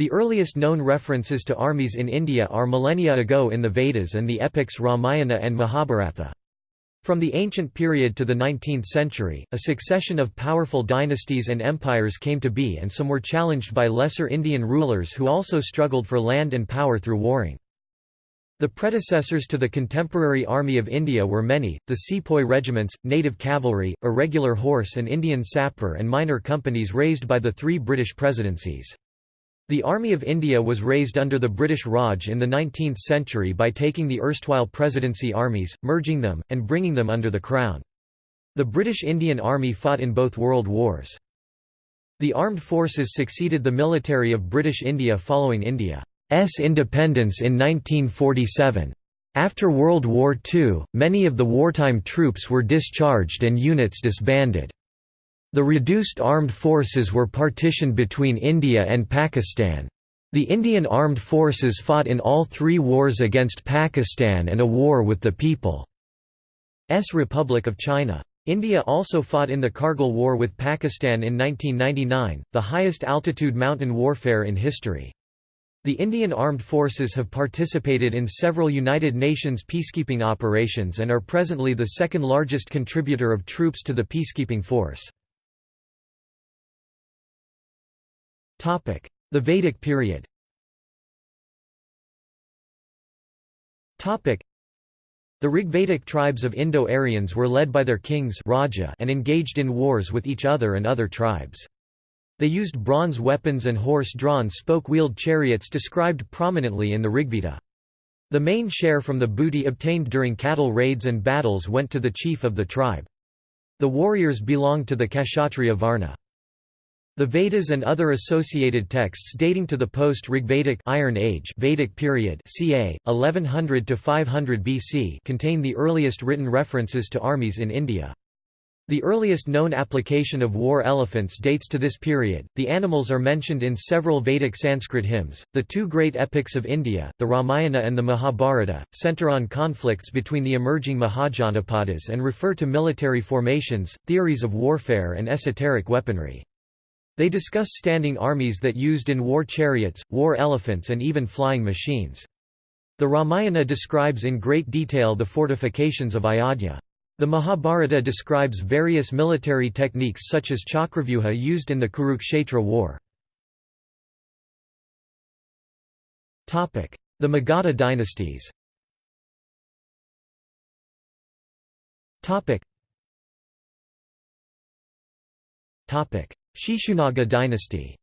The earliest known references to armies in India are millennia ago in the Vedas and the epics Ramayana and Mahabharata. From the ancient period to the 19th century, a succession of powerful dynasties and empires came to be and some were challenged by lesser Indian rulers who also struggled for land and power through warring. The predecessors to the contemporary Army of India were many, the sepoy regiments, native cavalry, irregular horse and Indian sapper and miner companies raised by the three British presidencies. The Army of India was raised under the British Raj in the 19th century by taking the erstwhile presidency armies, merging them, and bringing them under the Crown. The British Indian Army fought in both world wars. The armed forces succeeded the military of British India following India's independence in 1947. After World War II, many of the wartime troops were discharged and units disbanded. The reduced armed forces were partitioned between India and Pakistan. The Indian armed forces fought in all three wars against Pakistan and a war with the People's Republic of China. India also fought in the Kargil War with Pakistan in 1999, the highest altitude mountain warfare in history. The Indian Armed Forces have participated in several United Nations peacekeeping operations and are presently the second largest contributor of troops to the peacekeeping force. The Vedic period The Rigvedic tribes of Indo-Aryans were led by their kings Raja and engaged in wars with each other and other tribes. They used bronze weapons and horse-drawn spoke-wheeled chariots described prominently in the Rigveda. The main share from the booty obtained during cattle raids and battles went to the chief of the tribe. The warriors belonged to the Kshatriya Varna. The Vedas and other associated texts dating to the post-Rigvedic Iron Age Vedic period ca. 1100 to 500 BC contain the earliest written references to armies in India. The earliest known application of war elephants dates to this period. The animals are mentioned in several Vedic Sanskrit hymns. The two great epics of India, the Ramayana and the Mahabharata, center on conflicts between the emerging Mahajanapadas and refer to military formations, theories of warfare, and esoteric weaponry. They discuss standing armies that used in war chariots, war elephants and even flying machines. The Ramayana describes in great detail the fortifications of Ayodhya. The Mahabharata describes various military techniques such as chakravyuha used in the Kurukshetra war. The Magadha dynasties Shishunaga dynasty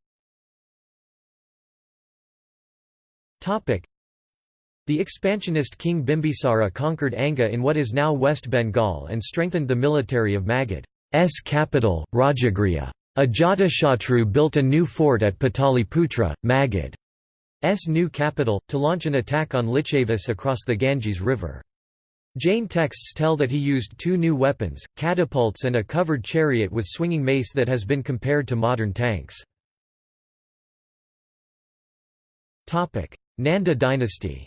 the expansionist king Bimbisara conquered Anga in what is now West Bengal and strengthened the military of Magadh's capital, Rajagriha. Ajatashatru built a new fort at Pataliputra, Magadh's new capital, to launch an attack on Lichavis across the Ganges River. Jain texts tell that he used two new weapons, catapults and a covered chariot with swinging mace that has been compared to modern tanks. Nanda dynasty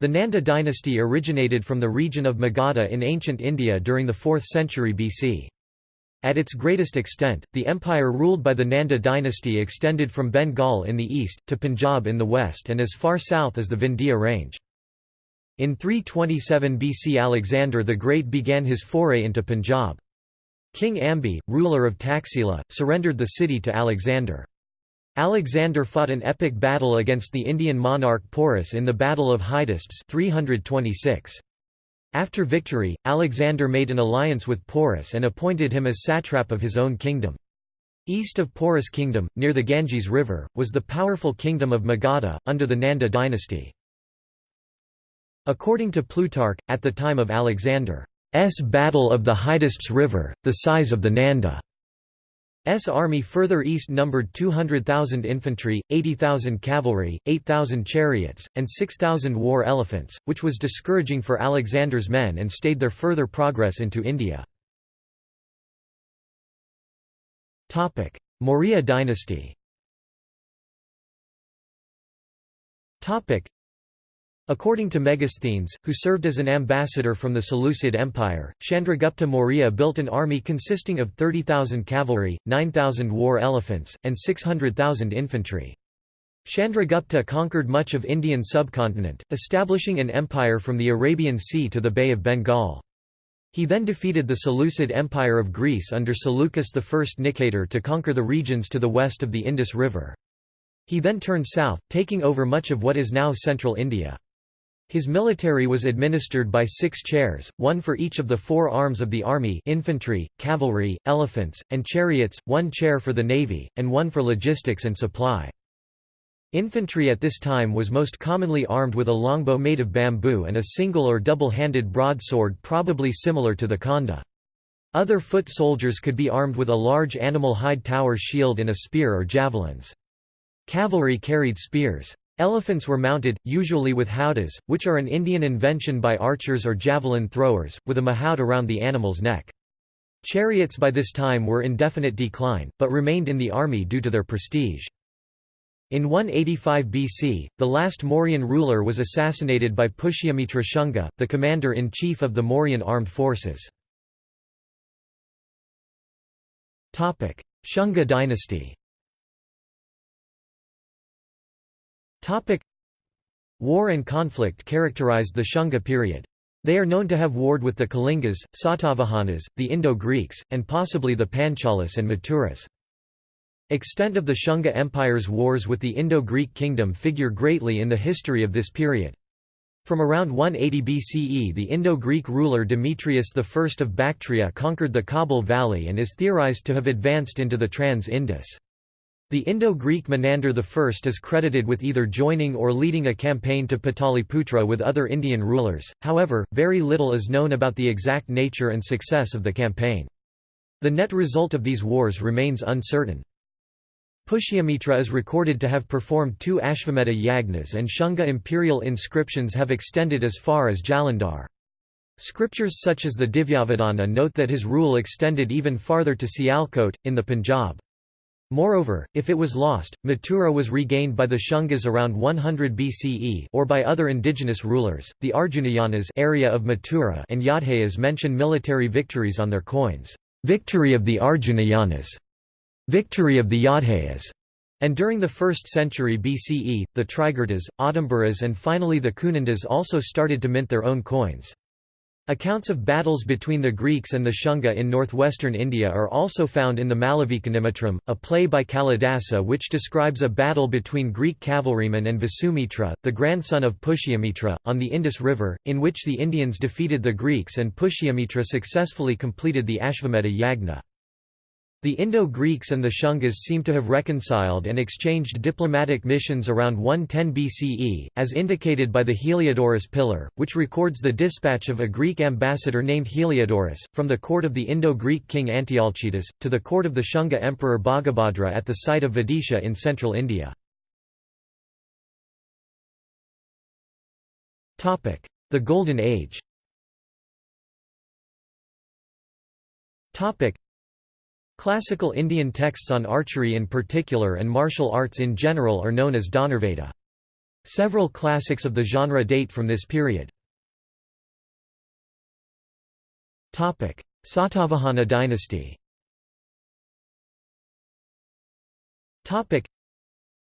The Nanda dynasty originated from the region of Magadha in ancient India during the 4th century BC. At its greatest extent, the empire ruled by the Nanda dynasty extended from Bengal in the east, to Punjab in the west and as far south as the Vindhya range. In 327 BC Alexander the Great began his foray into Punjab. King Ambi, ruler of Taxila, surrendered the city to Alexander. Alexander fought an epic battle against the Indian monarch Porus in the Battle of Hydaspes 326. After victory, Alexander made an alliance with Porus and appointed him as satrap of his own kingdom. East of Porus kingdom, near the Ganges River, was the powerful kingdom of Magadha, under the Nanda dynasty. According to Plutarch, at the time of Alexander's Battle of the Hydaspes River, the size of the Nanda S army further east numbered 200,000 infantry, 80,000 cavalry, 8,000 chariots, and 6,000 war elephants, which was discouraging for Alexander's men and stayed their further progress into India. Maurya dynasty According to Megasthenes, who served as an ambassador from the Seleucid Empire, Chandragupta Maurya built an army consisting of 30,000 cavalry, 9,000 war elephants, and 600,000 infantry. Chandragupta conquered much of Indian subcontinent, establishing an empire from the Arabian Sea to the Bay of Bengal. He then defeated the Seleucid Empire of Greece under Seleucus I Nicator to conquer the regions to the west of the Indus River. He then turned south, taking over much of what is now central India. His military was administered by six chairs, one for each of the four arms of the army infantry, cavalry, elephants, and chariots, one chair for the navy, and one for logistics and supply. Infantry at this time was most commonly armed with a longbow made of bamboo and a single or double-handed broadsword probably similar to the khanda. Other foot soldiers could be armed with a large animal hide tower shield and a spear or javelins. Cavalry carried spears. Elephants were mounted, usually with howdahs, which are an Indian invention by archers or javelin throwers, with a mahout around the animal's neck. Chariots by this time were in definite decline, but remained in the army due to their prestige. In 185 BC, the last Mauryan ruler was assassinated by Pushyamitra Shunga, the commander-in-chief of the Mauryan armed forces. Shunga dynasty War and conflict characterized the Shunga period. They are known to have warred with the Kalingas, Satavahanas, the Indo-Greeks, and possibly the Panchalas and Mathuras. Extent of the Shunga Empire's wars with the Indo-Greek kingdom figure greatly in the history of this period. From around 180 BCE the Indo-Greek ruler Demetrius I of Bactria conquered the Kabul Valley and is theorized to have advanced into the Trans-Indus. The Indo-Greek Menander I is credited with either joining or leading a campaign to Pataliputra with other Indian rulers, however, very little is known about the exact nature and success of the campaign. The net result of these wars remains uncertain. Pushyamitra is recorded to have performed two Ashvamedha yagnas and Shunga imperial inscriptions have extended as far as Jalandhar. Scriptures such as the Divyavadana note that his rule extended even farther to Sialkot, in the Punjab. Moreover, if it was lost, Mathura was regained by the Shungas around 100 BCE or by other indigenous rulers. The Arjunayanas area of Mathura and Yadhayas mention military victories on their coins. Victory of the Arjunayanas, victory of the Yadhayas, and during the 1st century BCE, the Trigurtas, Adambaras and finally the Kunandas also started to mint their own coins. Accounts of battles between the Greeks and the Shunga in northwestern India are also found in the Malavikagnimitram, a play by Kalidasa which describes a battle between Greek cavalrymen and Vasumitra, the grandson of Pushyamitra, on the Indus River, in which the Indians defeated the Greeks and Pushyamitra successfully completed the Ashvamedha Yagna. The Indo-Greeks and the Shungas seem to have reconciled and exchanged diplomatic missions around 110 BCE, as indicated by the Heliodorus pillar, which records the dispatch of a Greek ambassador named Heliodorus, from the court of the Indo-Greek king Antialcidas, to the court of the Shunga emperor Bhagabhadra at the site of Vidisha in central India. The Golden Age Classical Indian texts on archery in particular and martial arts in general are known as Dhanurveda. Several classics of the genre date from this period. Satavahana dynasty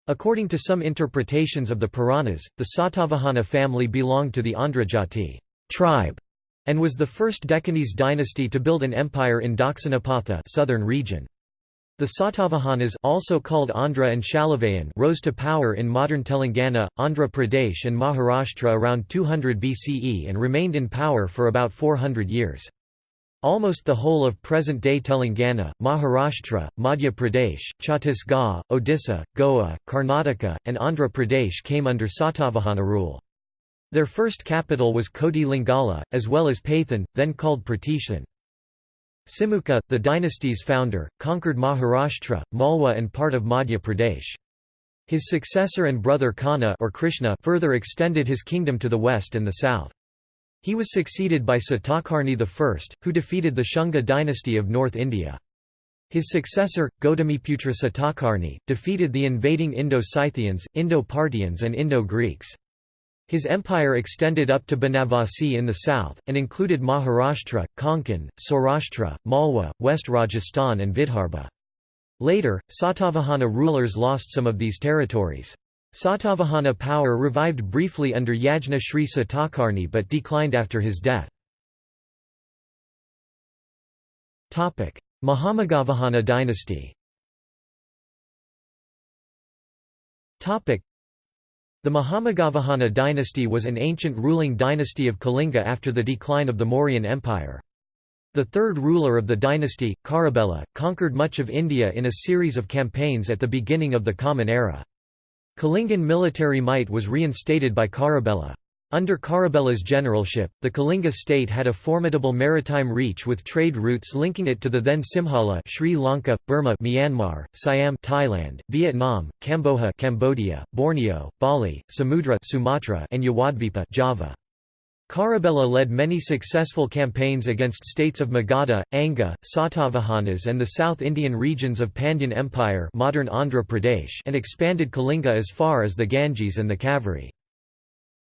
According to some interpretations of the Puranas, the Satavahana family belonged to the Andrajati tribe and was the first Deccanese dynasty to build an empire in Dakshinapatha southern region. The Satavahanas also called Andhra and Shalavayan rose to power in modern Telangana, Andhra Pradesh and Maharashtra around 200 BCE and remained in power for about 400 years. Almost the whole of present-day Telangana, Maharashtra, Madhya Pradesh, Chhattisgarh, Odisha, Goa, Karnataka, and Andhra Pradesh came under Satavahana rule. Their first capital was Koti Lingala, as well as Pathan, then called Pratishan. Simukha, the dynasty's founder, conquered Maharashtra, Malwa and part of Madhya Pradesh. His successor and brother Kana or Krishna further extended his kingdom to the west and the south. He was succeeded by Satakarni I, who defeated the Shunga dynasty of North India. His successor, Gautamiputra Satakarni, defeated the invading Indo-Scythians, Indo-Parthians and Indo-Greeks. His empire extended up to Banavasi in the south, and included Maharashtra, Konkan, Saurashtra, Malwa, West Rajasthan and Vidarbha. Later, Satavahana rulers lost some of these territories. Satavahana power revived briefly under Yajna Sri Satakarni but declined after his death. Mahameghavahana dynasty the Mahameghavahana dynasty was an ancient ruling dynasty of Kalinga after the decline of the Mauryan Empire. The third ruler of the dynasty, Kharavela, conquered much of India in a series of campaigns at the beginning of the Common Era. Kalingan military might was reinstated by Kharavela. Under Kharavela's generalship, the Kalinga state had a formidable maritime reach with trade routes linking it to the then Simhala Sri Lanka, Burma Myanmar, Siam Thailand, Vietnam, Kamboja Cambodia, Borneo, Bali, Samudra Sumatra and Yawadvipa Java. Kharavela led many successful campaigns against states of Magadha, Anga, Satavahanas and the South Indian regions of Pandyan Empire modern Andhra Pradesh and expanded Kalinga as far as the Ganges and the Kaveri.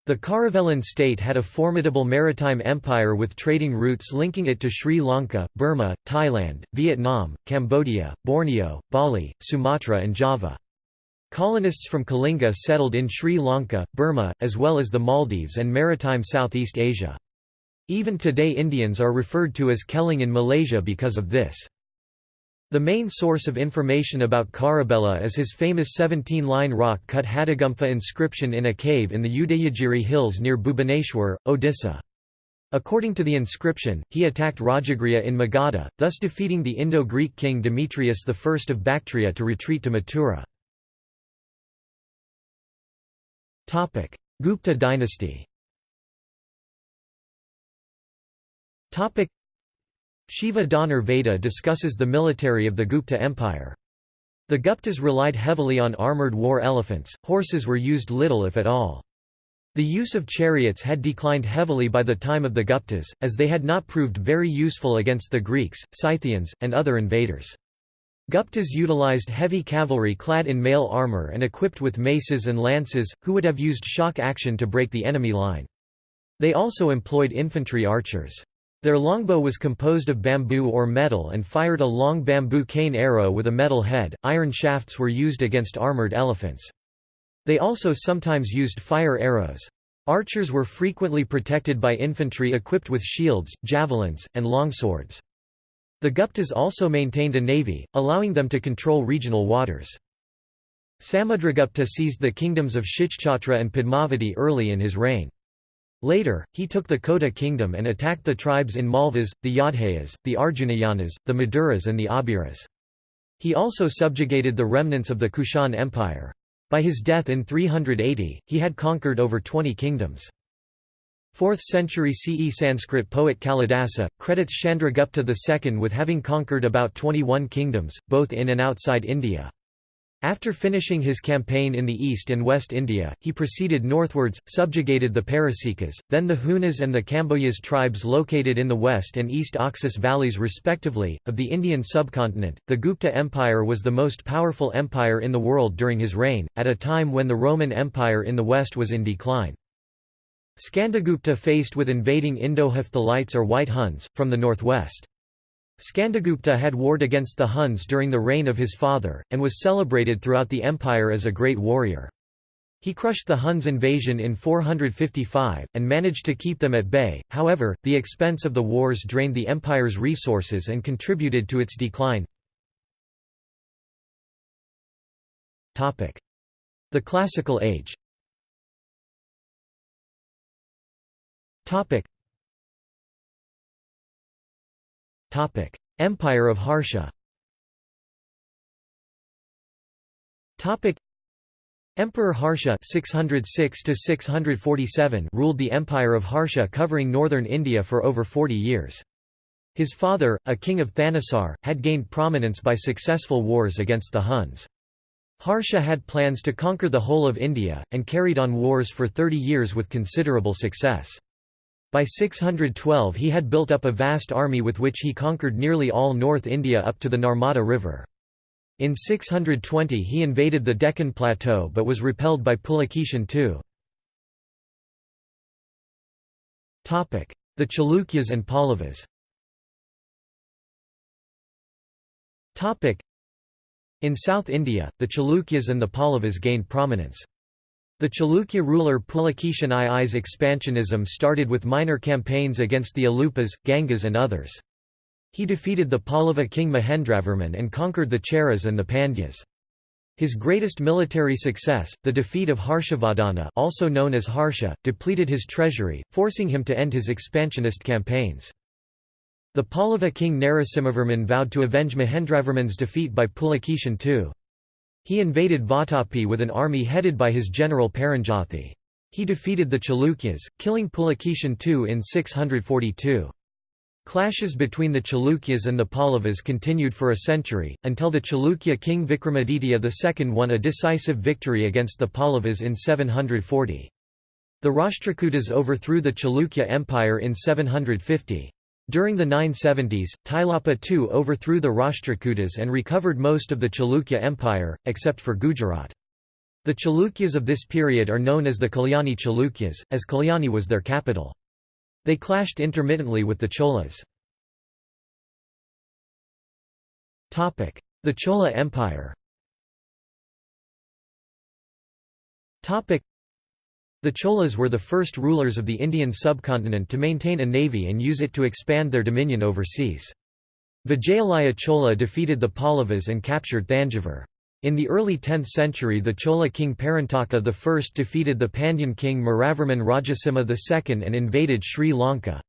The Kharavelan state had a formidable maritime empire with trading routes linking it to Sri Lanka, Burma, Thailand, Vietnam, Cambodia, Borneo, Bali, Sumatra and Java. Colonists from Kalinga settled in Sri Lanka, Burma, as well as the Maldives and maritime Southeast Asia. Even today Indians are referred to as Keling in Malaysia because of this. The main source of information about Kharavela is his famous 17-line rock-cut Hatigumpha inscription in a cave in the Udayagiri hills near Bhubaneswar, Odisha. According to the inscription, he attacked Rajagriha in Magadha, thus defeating the Indo-Greek king Demetrius I of Bactria to retreat to Mathura. Gupta dynasty Shiva Dhanur Veda discusses the military of the Gupta Empire. The Guptas relied heavily on armoured war elephants, horses were used little if at all. The use of chariots had declined heavily by the time of the Guptas, as they had not proved very useful against the Greeks, Scythians, and other invaders. Guptas utilized heavy cavalry clad in mail armour and equipped with maces and lances, who would have used shock action to break the enemy line. They also employed infantry archers. Their longbow was composed of bamboo or metal and fired a long bamboo cane arrow with a metal head. Iron shafts were used against armored elephants. They also sometimes used fire arrows. Archers were frequently protected by infantry equipped with shields, javelins, and longswords. The Guptas also maintained a navy, allowing them to control regional waters. Samudragupta seized the kingdoms of Shichchatra and Padmavati early in his reign. Later, he took the Kota kingdom and attacked the tribes in Malvas, the Yodhayas, the Arjunayanas, the Maduras and the Abiras. He also subjugated the remnants of the Kushan Empire. By his death in 380, he had conquered over 20 kingdoms. 4th century CE Sanskrit poet Kalidasa, credits Chandragupta II with having conquered about 21 kingdoms, both in and outside India. After finishing his campaign in the East and West India, he proceeded northwards, subjugated the Parasikas, then the Hunas and the Kambojas tribes located in the West and East Oxus valleys respectively, of the Indian subcontinent. The Gupta Empire was the most powerful empire in the world during his reign, at a time when the Roman Empire in the West was in decline. Skandagupta faced with invading Indo-Hephthalites or White Huns, from the northwest. Skandagupta had warred against the Huns during the reign of his father, and was celebrated throughout the empire as a great warrior. He crushed the Huns' invasion in 455, and managed to keep them at bay, however, the expense of the wars drained the empire's resources and contributed to its decline. The Classical Age Empire of Harsha Emperor Harsha 606 ruled the Empire of Harsha covering northern India for over 40 years. His father, a king of Thanissar, had gained prominence by successful wars against the Huns. Harsha had plans to conquer the whole of India, and carried on wars for 30 years with considerable success. By 612 he had built up a vast army with which he conquered nearly all North India up to the Narmada River. In 620 he invaded the Deccan Plateau but was repelled by Pulakeshin II. The Chalukyas and Pallavas In South India, the Chalukyas and the Pallavas gained prominence. The Chalukya ruler Pulakeshin II's expansionism started with minor campaigns against the Alupas, Gangas and others. He defeated the Pallava king Mahendravarman and conquered the Cheras and the Pandyas. His greatest military success, the defeat of Harshavardhana also known as Harsha, depleted his treasury, forcing him to end his expansionist campaigns. The Pallava king Narasimhavarman vowed to avenge Mahendravarman's defeat by Pulakeshin II. He invaded Vatapi with an army headed by his general Paranjothi. He defeated the Chalukyas, killing Pulakeshin II in 642. Clashes between the Chalukyas and the Pallavas continued for a century, until the Chalukya king Vikramaditya II won a decisive victory against the Pallavas in 740. The Rashtrakutas overthrew the Chalukya Empire in 750. During the 970s, Tailapa II overthrew the Rashtrakutas and recovered most of the Chalukya Empire, except for Gujarat. The Chalukyas of this period are known as the Kalyani Chalukyas, as Kalyani was their capital. They clashed intermittently with the Cholas. The Chola Empire the Cholas were the first rulers of the Indian subcontinent to maintain a navy and use it to expand their dominion overseas. Vijayalaya Chola defeated the Pallavas and captured Thanjavur. In the early 10th century the Chola king Parantaka I defeated the Pandyan king Maravarman Rajasimha II and invaded Sri Lanka.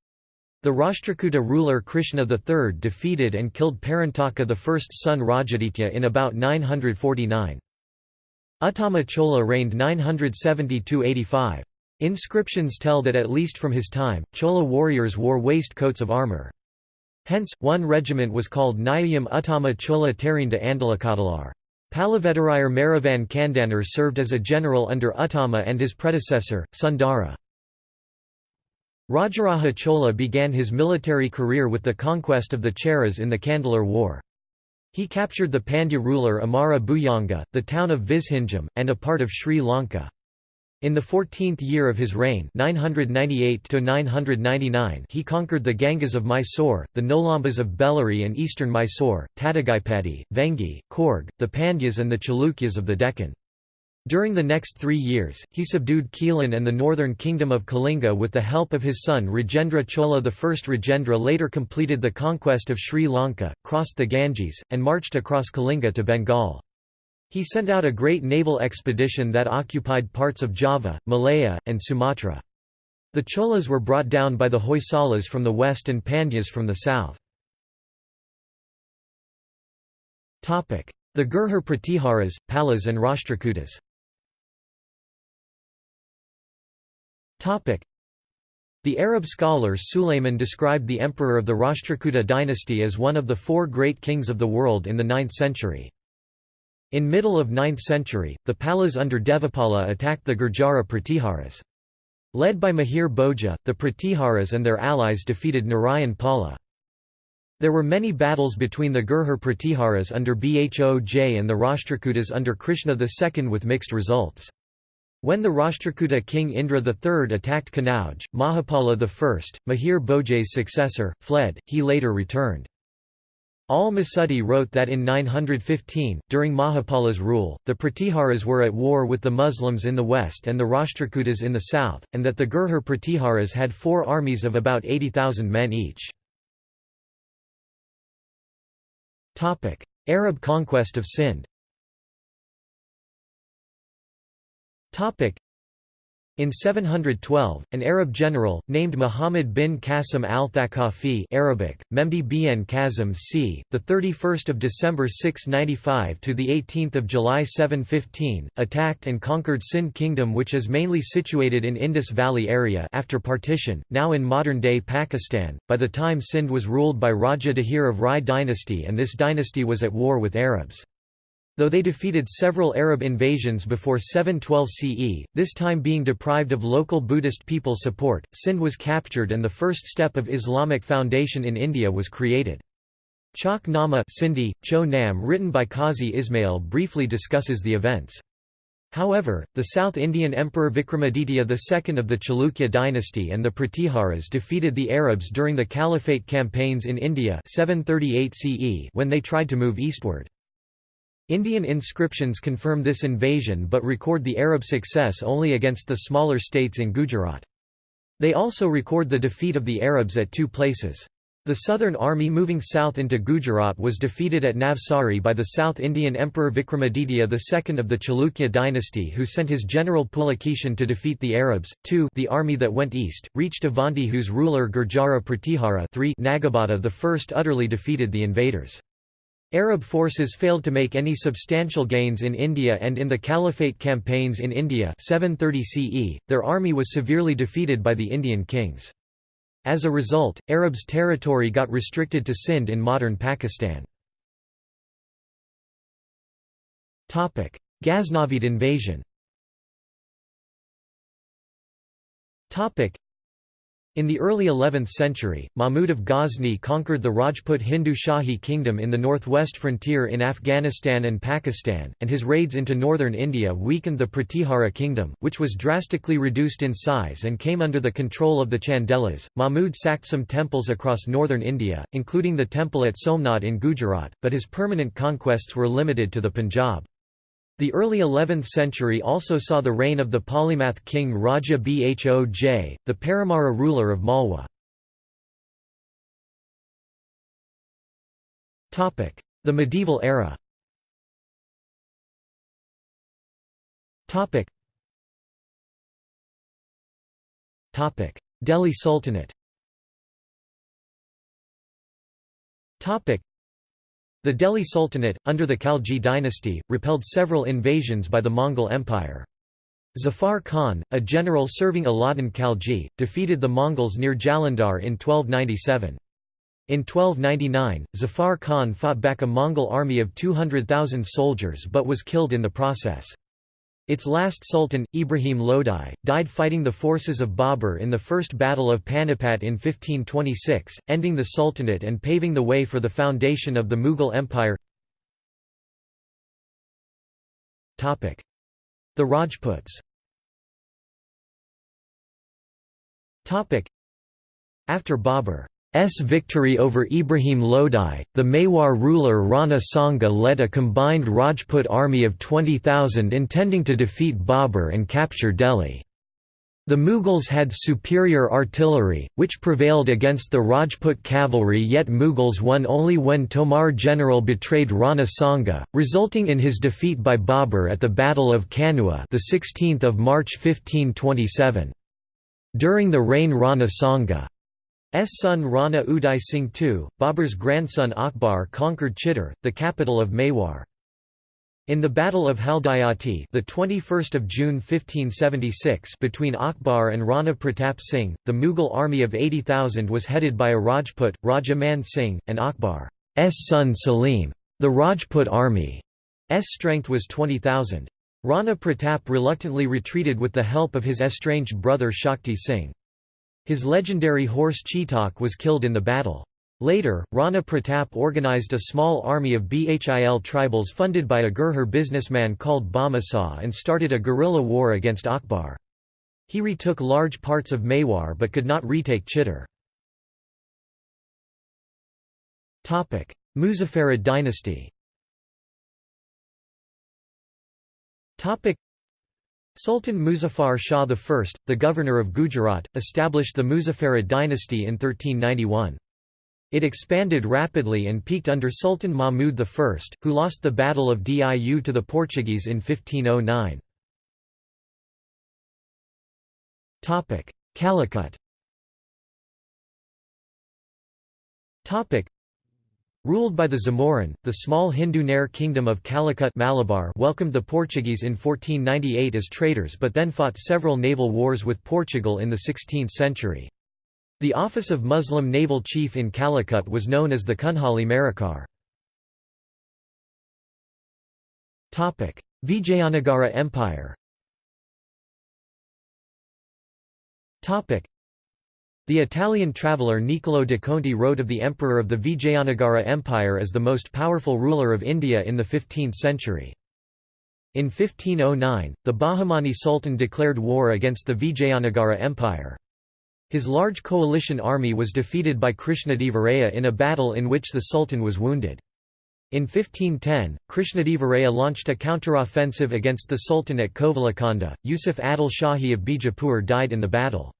The Rashtrakuta ruler Krishna III defeated and killed Parantaka I's son Rajaditya in about 949. Uttama Chola reigned 970–85. Inscriptions tell that at least from his time, Chola warriors wore waistcoats of armour. Hence, one regiment was called Nayayam Uttama Chola Terinda Andalakadalar. Palavedarayar Maravan Kandanar served as a general under Uttama and his predecessor, Sundara. Rajaraja Chola began his military career with the conquest of the Cheras in the Kandalur War. He captured the Pandya ruler Amara Bhujanga, the town of Vizhinjam, and a part of Sri Lanka. In the 14th year of his reign 998 he conquered the Gangas of Mysore, the Nolambas of Bellary and eastern Mysore, Tadagaipadi, Vengi, Coorg, the Pandyas and the Chalukyas of the Deccan. During the next three years, he subdued Keelan and the northern kingdom of Kalinga with the help of his son Rajendra Chola. I Rajendra later completed the conquest of Sri Lanka, crossed the Ganges, and marched across Kalinga to Bengal. He sent out a great naval expedition that occupied parts of Java, Malaya, and Sumatra. The Cholas were brought down by the Hoysalas from the west and Pandyas from the south. The Gurjar Pratiharas, Palas and Rashtrakutas The Arab scholar Sulayman described the emperor of the Rashtrakuta dynasty as one of the four great kings of the world in the 9th century. In middle of 9th century, the Palas under Devapala attacked the Gurjara Pratiharas. Led by Mihir Bhoja, the Pratiharas and their allies defeated Narayan Pala. There were many battles between the Gurjar Pratiharas under Bhoj and the Rashtrakutas under Krishna II with mixed results. When the Rashtrakuta king Indra III attacked Kanauj, Mahapala I, Mihir Bhoja's successor, fled, he later returned. Al-Masudi wrote that in 915, during Mahapala's rule, the Pratiharas were at war with the Muslims in the west and the Rashtrakutas in the south, and that the Gurjar Pratiharas had four armies of about 80,000 men each. Arab conquest of Sind In 712, an Arab general, named Muhammad bin Qasim al-Thaqafi Arabic, Memdi bin Qasim c. 31 December 695 to 18 July 715, attacked and conquered Sindh kingdom which is mainly situated in Indus Valley area after partition, now in modern-day Pakistan. By the time Sindh was ruled by Raja Dahir of Rai dynasty and this dynasty was at war with Arabs. Though they defeated several Arab invasions before 712 CE, this time being deprived of local Buddhist people support, Sindh was captured and the first step of Islamic foundation in India was created. Chach Nama Sindhi, Cho Nam written by Qazi Ismail briefly discusses the events. However, the South Indian Emperor Vikramaditya II of the Chalukya dynasty and the Pratiharas defeated the Arabs during the Caliphate campaigns in India 738 CE when they tried to move eastward. Indian inscriptions confirm this invasion but record the Arab success only against the smaller states in Gujarat. They also record the defeat of the Arabs at two places. The southern army moving south into Gujarat was defeated at Navsari by the South Indian Emperor Vikramaditya II of the Chalukya dynasty who sent his general Pulakeshin to defeat the Arabs. 2 The army that went east, reached Avanti whose ruler Gurjara Pratihara 3 Nagabhata I utterly defeated the invaders. Arab forces failed to make any substantial gains in India and in the Caliphate campaigns in India 730 CE, their army was severely defeated by the Indian kings. As a result, Arabs' territory got restricted to Sindh in modern Pakistan. Ghaznavid invasion in the early 11th century, Mahmud of Ghazni conquered the Rajput Hindu Shahi kingdom in the northwest frontier in Afghanistan and Pakistan, and his raids into northern India weakened the Pratihara kingdom, which was drastically reduced in size and came under the control of the Chandelas. Mahmud sacked some temples across northern India, including the temple at Somnath in Gujarat, but his permanent conquests were limited to the Punjab. The early 11th century also saw the reign of the polymath king Raja Bhoj, the Paramara ruler of Malwa. The medieval era Delhi Sultanate the Delhi Sultanate, under the Khalji dynasty, repelled several invasions by the Mongol Empire. Zafar Khan, a general serving Alauddin Khalji, defeated the Mongols near Jalandhar in 1297. In 1299, Zafar Khan fought back a Mongol army of 200,000 soldiers but was killed in the process. Its last sultan, Ibrahim Lodi, died fighting the forces of Babur in the First Battle of Panipat in 1526, ending the sultanate and paving the way for the foundation of the Mughal Empire. The Rajputs. After Babur S victory over Ibrahim Lodi, the Mewar ruler Rana Sanga led a combined Rajput army of 20,000 intending to defeat Babur and capture Delhi. The Mughals had superior artillery, which prevailed against the Rajput cavalry yet Mughals won only when Tomar general betrayed Rana Sanga, resulting in his defeat by Babur at the Battle of Kanua the 16th of March 1527. During the reign Rana Sanga S son Rana Uday Singh II, Babur's grandson Akbar conquered Chittor, the capital of Mewar. In the Battle of Haldighati, the 21st of June 1576, between Akbar and Rana Pratap Singh, the Mughal army of 80,000 was headed by a Rajput, Raja Man Singh, and Akbar's son Salim. The Rajput army's strength was 20,000. Rana Pratap reluctantly retreated with the help of his estranged brother Shakti Singh. His legendary horse Chetak was killed in the battle. Later, Rana Pratap organized a small army of Bhil tribals funded by a Gurjar businessman called Bhamasah and started a guerrilla war against Akbar. He retook large parts of Mewar but could not retake Chittor. Muzaffarid dynasty Sultan Muzaffar Shah I, the governor of Gujarat, established the Muzaffarid dynasty in 1391. It expanded rapidly and peaked under Sultan Mahmud I, who lost the Battle of Diu to the Portuguese in 1509. Calicut Ruled by the Zamorin, the small Hindu Nair kingdom of Calicut Malabar welcomed the Portuguese in 1498 as traders but then fought several naval wars with Portugal in the 16th century. The office of Muslim naval chief in Calicut was known as the Kunhali Marakar. Vijayanagara Empire the Italian traveller Niccolò de Conti wrote of the emperor of the Vijayanagara Empire as the most powerful ruler of India in the 15th century. In 1509, the Bahmani Sultan declared war against the Vijayanagara Empire. His large coalition army was defeated by Krishnadevaraya in a battle in which the Sultan was wounded. In 1510, Krishnadevaraya launched a counteroffensive against the Sultan at Kovalakanda. Yusuf Adil Shahi of Bijapur died in the battle.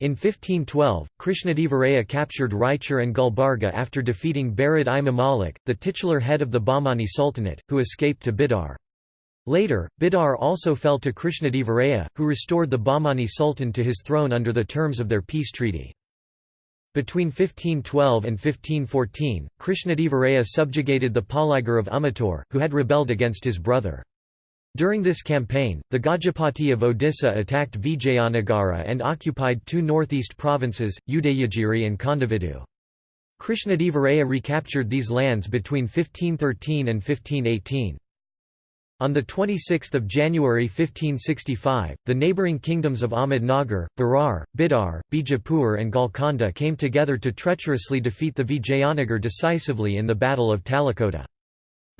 In 1512, Krishnadevaraya captured Raichur and Gulbarga after defeating Barid i Mamalik, the titular head of the Bahmani Sultanate, who escaped to Bidar. Later, Bidar also fell to Krishnadevaraya, who restored the Bahmani Sultan to his throne under the terms of their peace treaty. Between 1512 and 1514, Krishnadevaraya subjugated the Paligar of Umatore, who had rebelled against his brother. During this campaign, the Gajapati of Odisha attacked Vijayanagara and occupied two northeast provinces, Udayagiri and Kondavidu. Krishnadevaraya recaptured these lands between 1513 and 1518. On 26 January 1565, the neighbouring kingdoms of Ahmednagar, Berar, Bidar, Bijapur and Golconda came together to treacherously defeat the Vijayanagar decisively in the Battle of Talikota.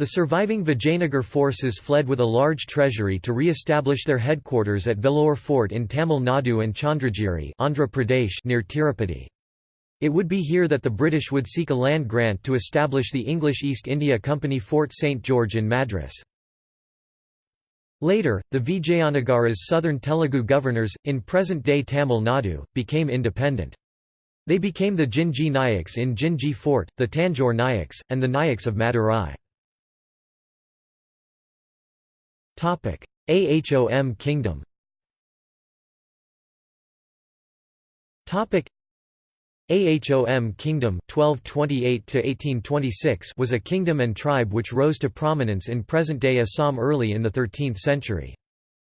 The surviving Vijayanagar forces fled with a large treasury to re-establish their headquarters at Vellore Fort in Tamil Nadu and Chandragiri Andhra Pradesh near Tirupati. It would be here that the British would seek a land grant to establish the English East India Company Fort St George in Madras. Later, the Vijayanagara's southern Telugu governors, in present-day Tamil Nadu, became independent. They became the Jinji Nayaks in Jinji Fort, the Tanjore Nayaks, and the Nayaks of Madurai. Ahom Kingdom Ahom Kingdom 1228 was a kingdom and tribe which rose to prominence in present-day Assam early in the 13th century.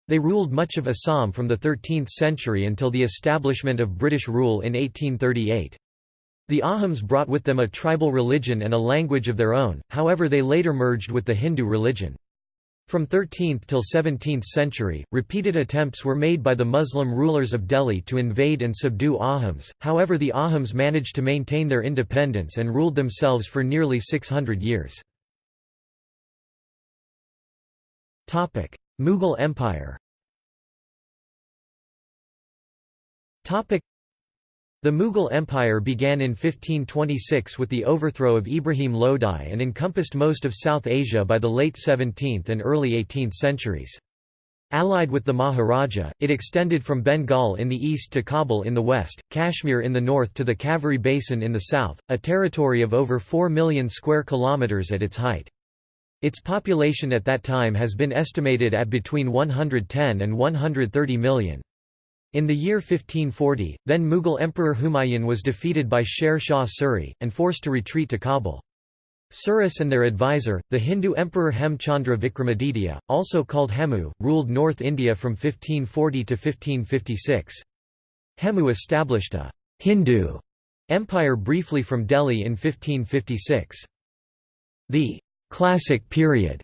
They ruled much of Assam from the 13th century until the establishment of British rule in 1838. The Ahoms brought with them a tribal religion and a language of their own, however they later merged with the Hindu religion. From 13th till 17th century, repeated attempts were made by the Muslim rulers of Delhi to invade and subdue Ahoms, however the Ahoms managed to maintain their independence and ruled themselves for nearly 600 years. Mughal Empire the Mughal Empire began in 1526 with the overthrow of Ibrahim Lodi and encompassed most of South Asia by the late 17th and early 18th centuries. Allied with the Maharaja, it extended from Bengal in the east to Kabul in the west, Kashmir in the north to the Kaveri Basin in the south, a territory of over 4 million square kilometers at its height. Its population at that time has been estimated at between 110 and 130 million. In the year 1540, then Mughal Emperor Humayun was defeated by Sher Shah Suri, and forced to retreat to Kabul. Suris and their advisor, the Hindu Emperor Hemchandra Vikramaditya, also called Hemu, ruled North India from 1540 to 1556. Hemu established a Hindu empire briefly from Delhi in 1556. The classic period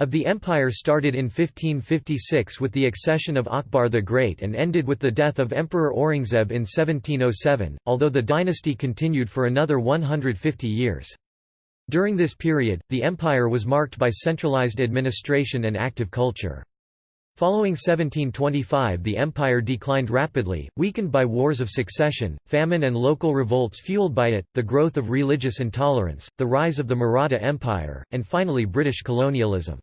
of the empire started in 1556 with the accession of Akbar the Great and ended with the death of Emperor Aurangzeb in 1707, although the dynasty continued for another 150 years. During this period, the empire was marked by centralized administration and active culture. Following 1725 the empire declined rapidly, weakened by wars of succession, famine and local revolts fueled by it, the growth of religious intolerance, the rise of the Maratha Empire, and finally British colonialism.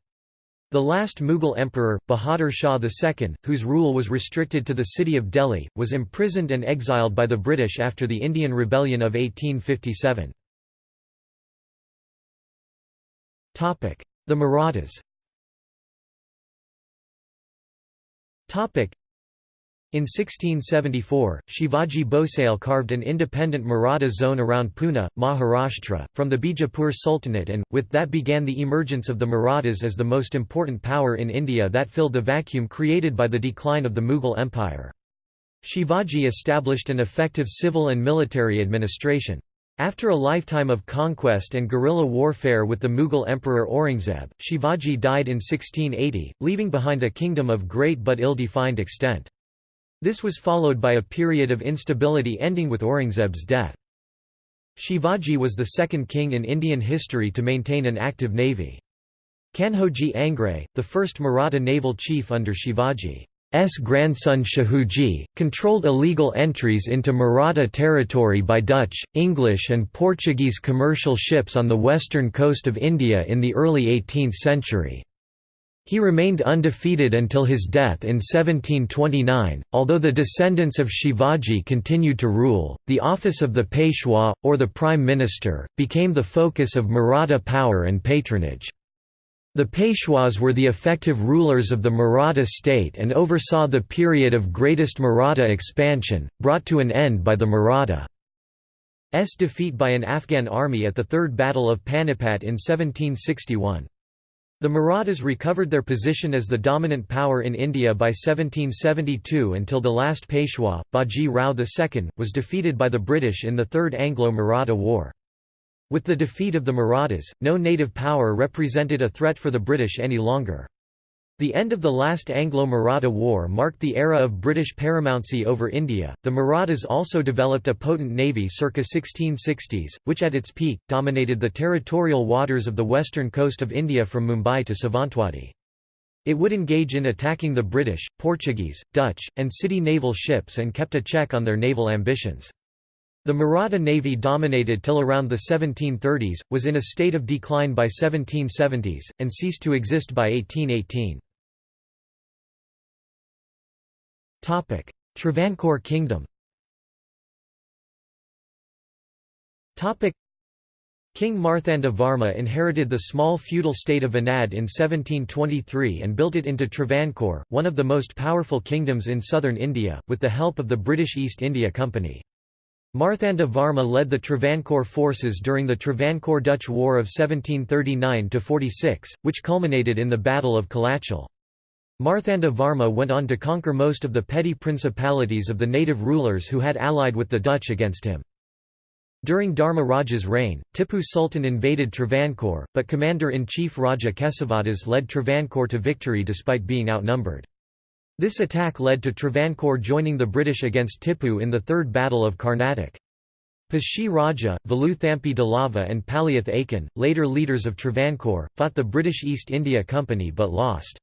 The last Mughal emperor, Bahadur Shah II, whose rule was restricted to the city of Delhi, was imprisoned and exiled by the British after the Indian Rebellion of 1857. The Marathas in 1674, Shivaji Bhosale carved an independent Maratha zone around Pune, Maharashtra, from the Bijapur Sultanate and, with that began the emergence of the Marathas as the most important power in India that filled the vacuum created by the decline of the Mughal Empire. Shivaji established an effective civil and military administration. After a lifetime of conquest and guerrilla warfare with the Mughal Emperor Aurangzeb, Shivaji died in 1680, leaving behind a kingdom of great but ill-defined extent. This was followed by a period of instability ending with Aurangzeb's death. Shivaji was the second king in Indian history to maintain an active navy. Kanhoji Angre, the first Maratha naval chief under Shivaji's grandson Shahuji, controlled illegal entries into Maratha territory by Dutch, English and Portuguese commercial ships on the western coast of India in the early 18th century. He remained undefeated until his death in 1729. Although the descendants of Shivaji continued to rule, the office of the Peshwa, or the Prime Minister, became the focus of Maratha power and patronage. The Peshwas were the effective rulers of the Maratha state and oversaw the period of greatest Maratha expansion, brought to an end by the Marathas' defeat by an Afghan army at the Third Battle of Panipat in 1761. The Marathas recovered their position as the dominant power in India by 1772 until the last Peshwa, Baji Rao II, was defeated by the British in the Third Anglo-Maratha War. With the defeat of the Marathas, no native power represented a threat for the British any longer. The end of the last Anglo-Maratha War marked the era of British paramountcy over India. The Marathas also developed a potent navy circa 1660s, which at its peak dominated the territorial waters of the western coast of India from Mumbai to Savantwadi. It would engage in attacking the British, Portuguese, Dutch, and Siddi naval ships and kept a check on their naval ambitions. The Maratha navy dominated till around the 1730s, was in a state of decline by 1770s, and ceased to exist by 1818. Travancore Kingdom King Marthanda Varma inherited the small feudal state of Venad in 1723 and built it into Travancore, one of the most powerful kingdoms in southern India, with the help of the British East India Company. Marthanda Varma led the Travancore forces during the Travancore-Dutch War of 1739–46, which culminated in the Battle of Kolachal. Marthanda Varma went on to conquer most of the petty principalities of the native rulers who had allied with the Dutch against him. During Dharma Raja's reign, Tipu Sultan invaded Travancore, but Commander-in-Chief Raja Kesavadas led Travancore to victory despite being outnumbered. This attack led to Travancore joining the British against Tipu in the Third Battle of Karnatak. Pashi Raja, Velu Thampi Dalava and Paliath Achan, later leaders of Travancore, fought the British East India Company but lost.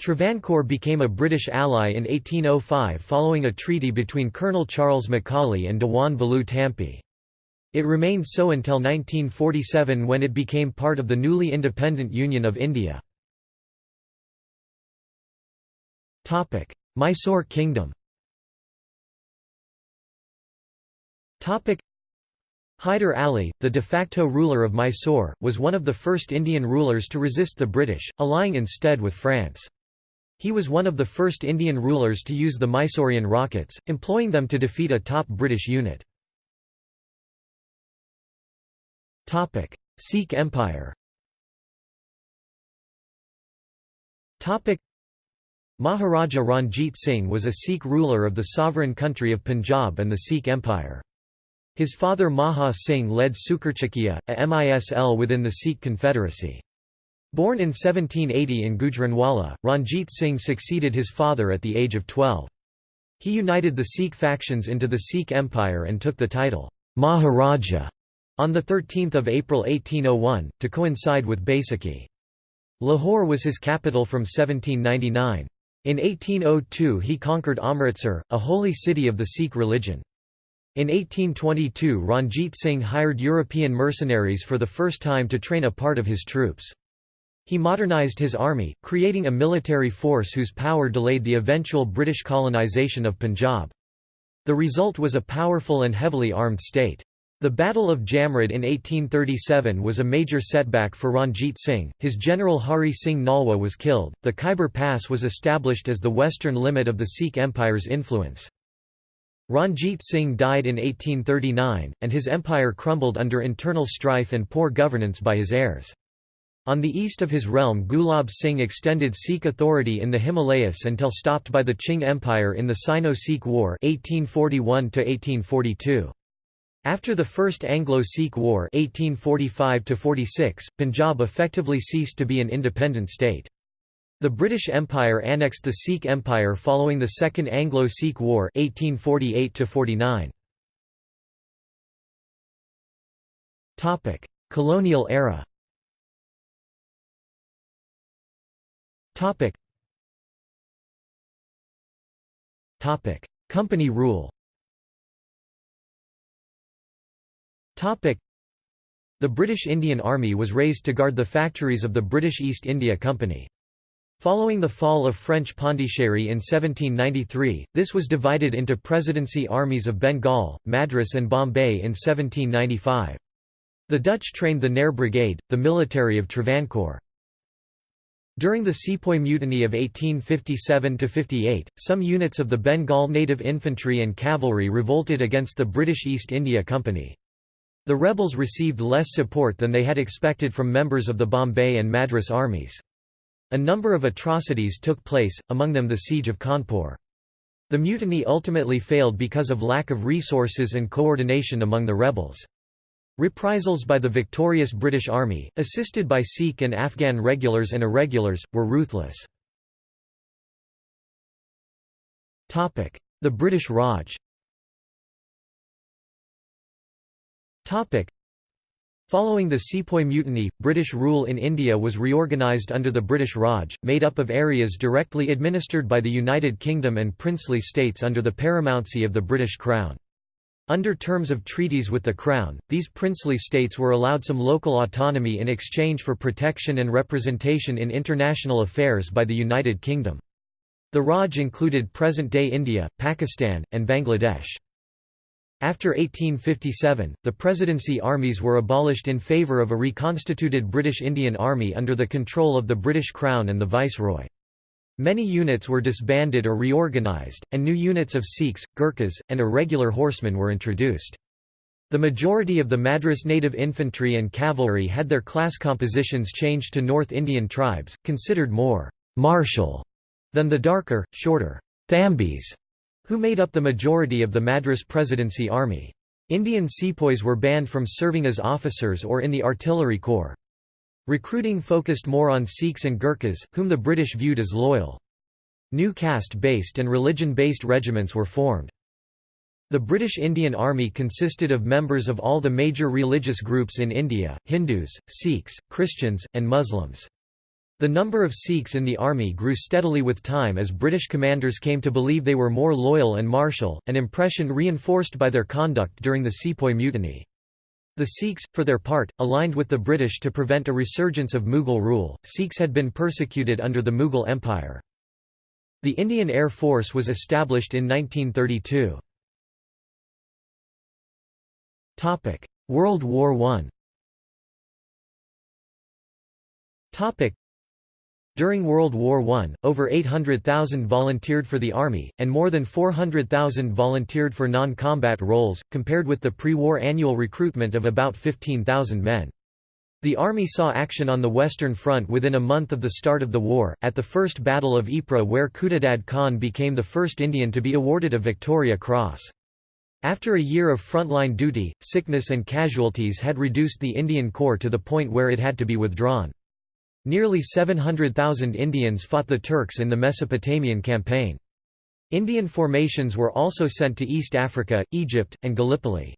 Travancore became a British ally in 1805 following a treaty between Colonel Charles Macaulay and Dewan Velu Thampi. It remained so until 1947 when it became part of the newly independent Union of India. Mysore Kingdom Hyder Ali, the de facto ruler of Mysore, was one of the first Indian rulers to resist the British, allying instead with France. He was one of the first Indian rulers to use the Mysorean rockets, employing them to defeat a top British unit. Sikh Empire Maharaja Ranjit Singh was a Sikh ruler of the sovereign country of Punjab and the Sikh Empire. His father Maha Singh led Sukerchakia, a misl within the Sikh Confederacy. Born in 1780 in Gujranwala, Ranjit Singh succeeded his father at the age of 12. He united the Sikh factions into the Sikh Empire and took the title, Maharaja, on 13 April 1801, to coincide with Baisakhi. Lahore was his capital from 1799. In 1802 he conquered Amritsar, a holy city of the Sikh religion. In 1822 Ranjit Singh hired European mercenaries for the first time to train a part of his troops. He modernized his army, creating a military force whose power delayed the eventual British colonisation of Punjab. The result was a powerful and heavily armed state. The Battle of Jamrud in 1837 was a major setback for Ranjit Singh, his general Hari Singh Nalwa was killed, the Khyber Pass was established as the western limit of the Sikh Empire's influence. Ranjit Singh died in 1839, and his empire crumbled under internal strife and poor governance by his heirs. On the east of his realm Gulab Singh extended Sikh authority in the Himalayas until stopped by the Qing Empire in the Sino-Sikh War 1841 After the First Anglo-Sikh War 1845 Punjab effectively ceased to be an independent state. The British Empire annexed the Sikh Empire following the Second Anglo-Sikh War 1848 Colonial era. Company rule The British Indian Army was raised to guard the factories of the British East India Company. Following the fall of French Pondicherry in 1793, this was divided into Presidency armies of Bengal, Madras and Bombay in 1795. The Dutch trained the Nair Brigade, the military of Travancore. During the Sepoy Mutiny of 1857–58, some units of the Bengal Native Infantry and Cavalry revolted against the British East India Company. The rebels received less support than they had expected from members of the Bombay and Madras armies. A number of atrocities took place, among them the Siege of Kanpur. The mutiny ultimately failed because of lack of resources and coordination among the rebels. Reprisals by the victorious British Army, assisted by Sikh and Afghan regulars and irregulars, were ruthless. The British Raj Following the Sepoy Mutiny, British rule in India was reorganised under the British Raj, made up of areas directly administered by the United Kingdom and princely states under the paramountcy of the British Crown. Under terms of treaties with the Crown, these princely states were allowed some local autonomy in exchange for protection and representation in international affairs by the United Kingdom. The Raj included present-day India, Pakistan, and Bangladesh. After 1857, the Presidency armies were abolished in favour of a reconstituted British Indian Army under the control of the British Crown and the Viceroy. Many units were disbanded or reorganized, and new units of Sikhs, Gurkhas, and irregular horsemen were introduced. The majority of the Madras native infantry and cavalry had their class compositions changed to North Indian tribes, considered more «martial» than the darker, shorter «thambis», who made up the majority of the Madras Presidency Army. Indian sepoys were banned from serving as officers or in the artillery corps. Recruiting focused more on Sikhs and Gurkhas, whom the British viewed as loyal. New caste-based and religion-based regiments were formed. The British Indian Army consisted of members of all the major religious groups in India, Hindus, Sikhs, Christians, and Muslims. The number of Sikhs in the army grew steadily with time as British commanders came to believe they were more loyal and martial, an impression reinforced by their conduct during the Sepoy Mutiny. The Sikhs, for their part, aligned with the British to prevent a resurgence of Mughal rule. Sikhs had been persecuted under the Mughal Empire. The Indian Air Force was established in 1932. Topic: World War I. During World War I, over 800,000 volunteered for the Army, and more than 400,000 volunteered for non-combat roles, compared with the pre-war annual recruitment of about 15,000 men. The Army saw action on the Western Front within a month of the start of the war, at the First Battle of Ypres where Khuddadad Khan became the first Indian to be awarded a Victoria Cross. After a year of frontline duty, sickness and casualties had reduced the Indian Corps to the point where it had to be withdrawn. Nearly 700,000 Indians fought the Turks in the Mesopotamian campaign. Indian formations were also sent to East Africa, Egypt, and Gallipoli.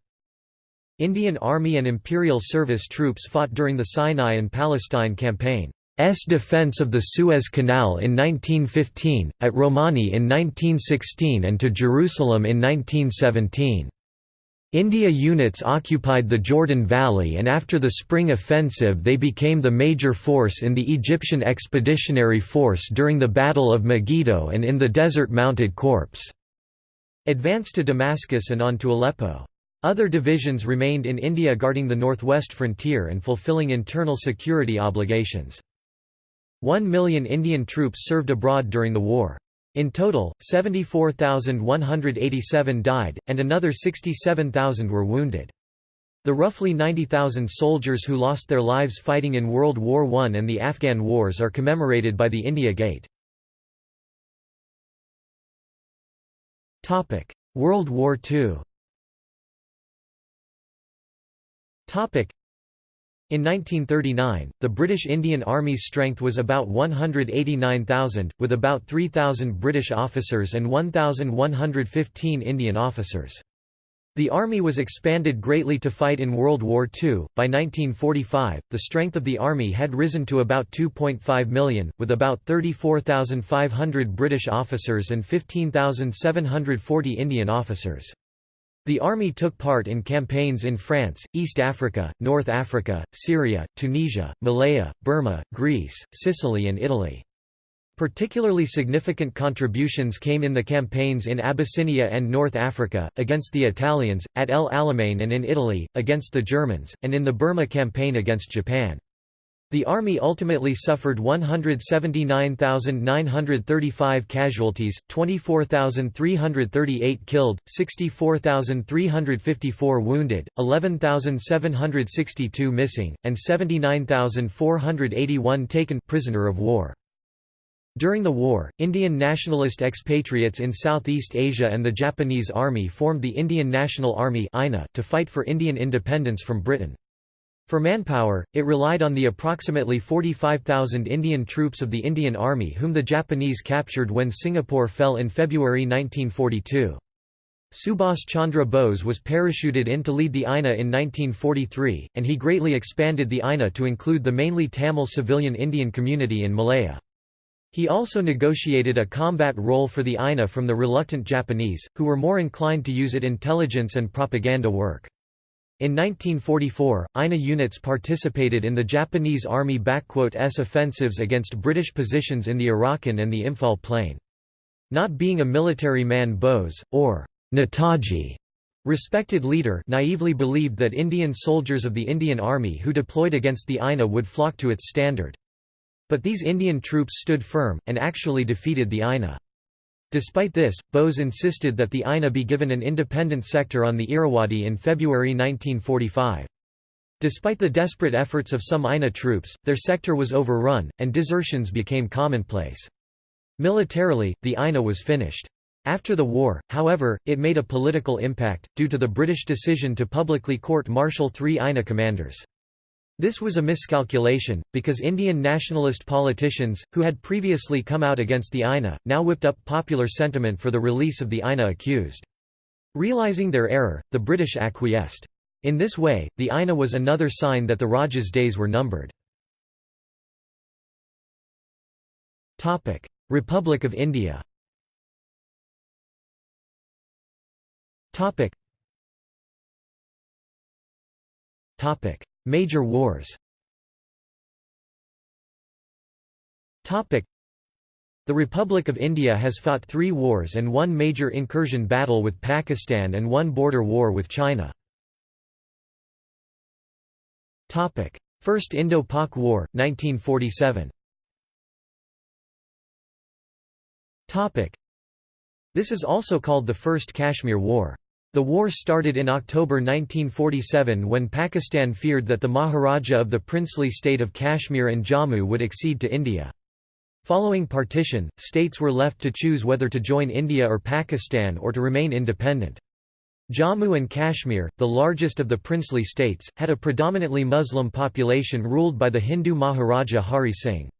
Indian Army and Imperial Service troops fought during the Sinai and Palestine campaign. S defense of the Suez Canal in 1915, at Romani in 1916 and to Jerusalem in 1917. India units occupied the Jordan Valley and after the Spring Offensive they became the major force in the Egyptian Expeditionary Force during the Battle of Megiddo and in the Desert Mounted Corps. Advanced to Damascus and on to Aleppo. Other divisions remained in India guarding the northwest frontier and fulfilling internal security obligations. One million Indian troops served abroad during the war. In total, 74,187 died, and another 67,000 were wounded. The roughly 90,000 soldiers who lost their lives fighting in World War I and the Afghan wars are commemorated by the India Gate. World War II in 1939, the British Indian Army's strength was about 189,000, with about 3,000 British officers and 1,115 Indian officers. The army was expanded greatly to fight in World War II. By 1945, the strength of the army had risen to about 2.5 million, with about 34,500 British officers and 15,740 Indian officers. The army took part in campaigns in France, East Africa, North Africa, Syria, Tunisia, Malaya, Burma, Greece, Sicily and Italy. Particularly significant contributions came in the campaigns in Abyssinia and North Africa, against the Italians, at El Alamein and in Italy, against the Germans, and in the Burma campaign against Japan. The army ultimately suffered 179,935 casualties, 24,338 killed, 64,354 wounded, 11,762 missing, and 79,481 taken prisoner of war. During the war, Indian nationalist expatriates in Southeast Asia and the Japanese Army formed the Indian National Army to fight for Indian independence from Britain. For manpower, it relied on the approximately 45,000 Indian troops of the Indian Army whom the Japanese captured when Singapore fell in February 1942. Subhas Chandra Bose was parachuted in to lead the INA in 1943, and he greatly expanded the INA to include the mainly Tamil civilian Indian community in Malaya. He also negotiated a combat role for the INA from the reluctant Japanese, who were more inclined to use it intelligence and propaganda work. In 1944, INA units participated in the Japanese Army-S offensives against British positions in the Arakan and the Imphal Plain. Not being a military man Bose, or Netaji, respected leader naively believed that Indian soldiers of the Indian Army who deployed against the INA would flock to its standard. But these Indian troops stood firm, and actually defeated the INA. Despite this, Bose insisted that the INA be given an independent sector on the Irrawaddy in February 1945. Despite the desperate efforts of some INA troops, their sector was overrun, and desertions became commonplace. Militarily, the INA was finished. After the war, however, it made a political impact, due to the British decision to publicly court-martial three INA commanders. This was a miscalculation, because Indian nationalist politicians, who had previously come out against the INA, now whipped up popular sentiment for the release of the INA accused. Realizing their error, the British acquiesced. In this way, the INA was another sign that the Rajah's days were numbered. Republic of India Topic. Major wars. The Republic of India has fought three wars and one major incursion battle with Pakistan and one border war with China. First Indo-Pak War, 1947 This is also called the First Kashmir War. The war started in October 1947 when Pakistan feared that the Maharaja of the princely state of Kashmir and Jammu would accede to India. Following partition, states were left to choose whether to join India or Pakistan or to remain independent. Jammu and Kashmir, the largest of the princely states, had a predominantly Muslim population ruled by the Hindu Maharaja Hari Singh.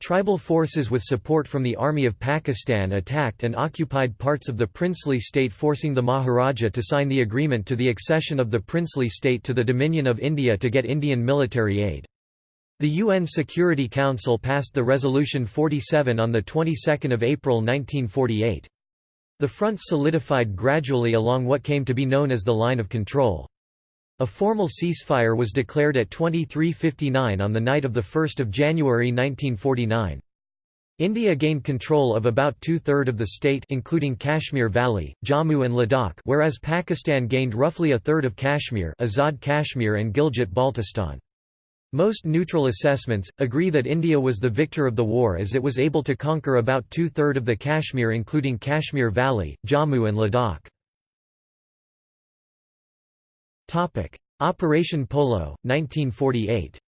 Tribal forces with support from the Army of Pakistan attacked and occupied parts of the princely state forcing the Maharaja to sign the agreement to the accession of the princely state to the Dominion of India to get Indian military aid. The UN Security Council passed the Resolution 47 on the 22nd of April 1948. The front solidified gradually along what came to be known as the Line of Control. A formal ceasefire was declared at 23.59 on the night of 1 January 1949. India gained control of about two-third of the state including Kashmir Valley, Jammu and Ladakh whereas Pakistan gained roughly a third of Kashmir Azad Kashmir and Gilgit-Baltistan. Most neutral assessments, agree that India was the victor of the war as it was able to conquer about two-third of the Kashmir including Kashmir Valley, Jammu and Ladakh. Operation Polo, 1948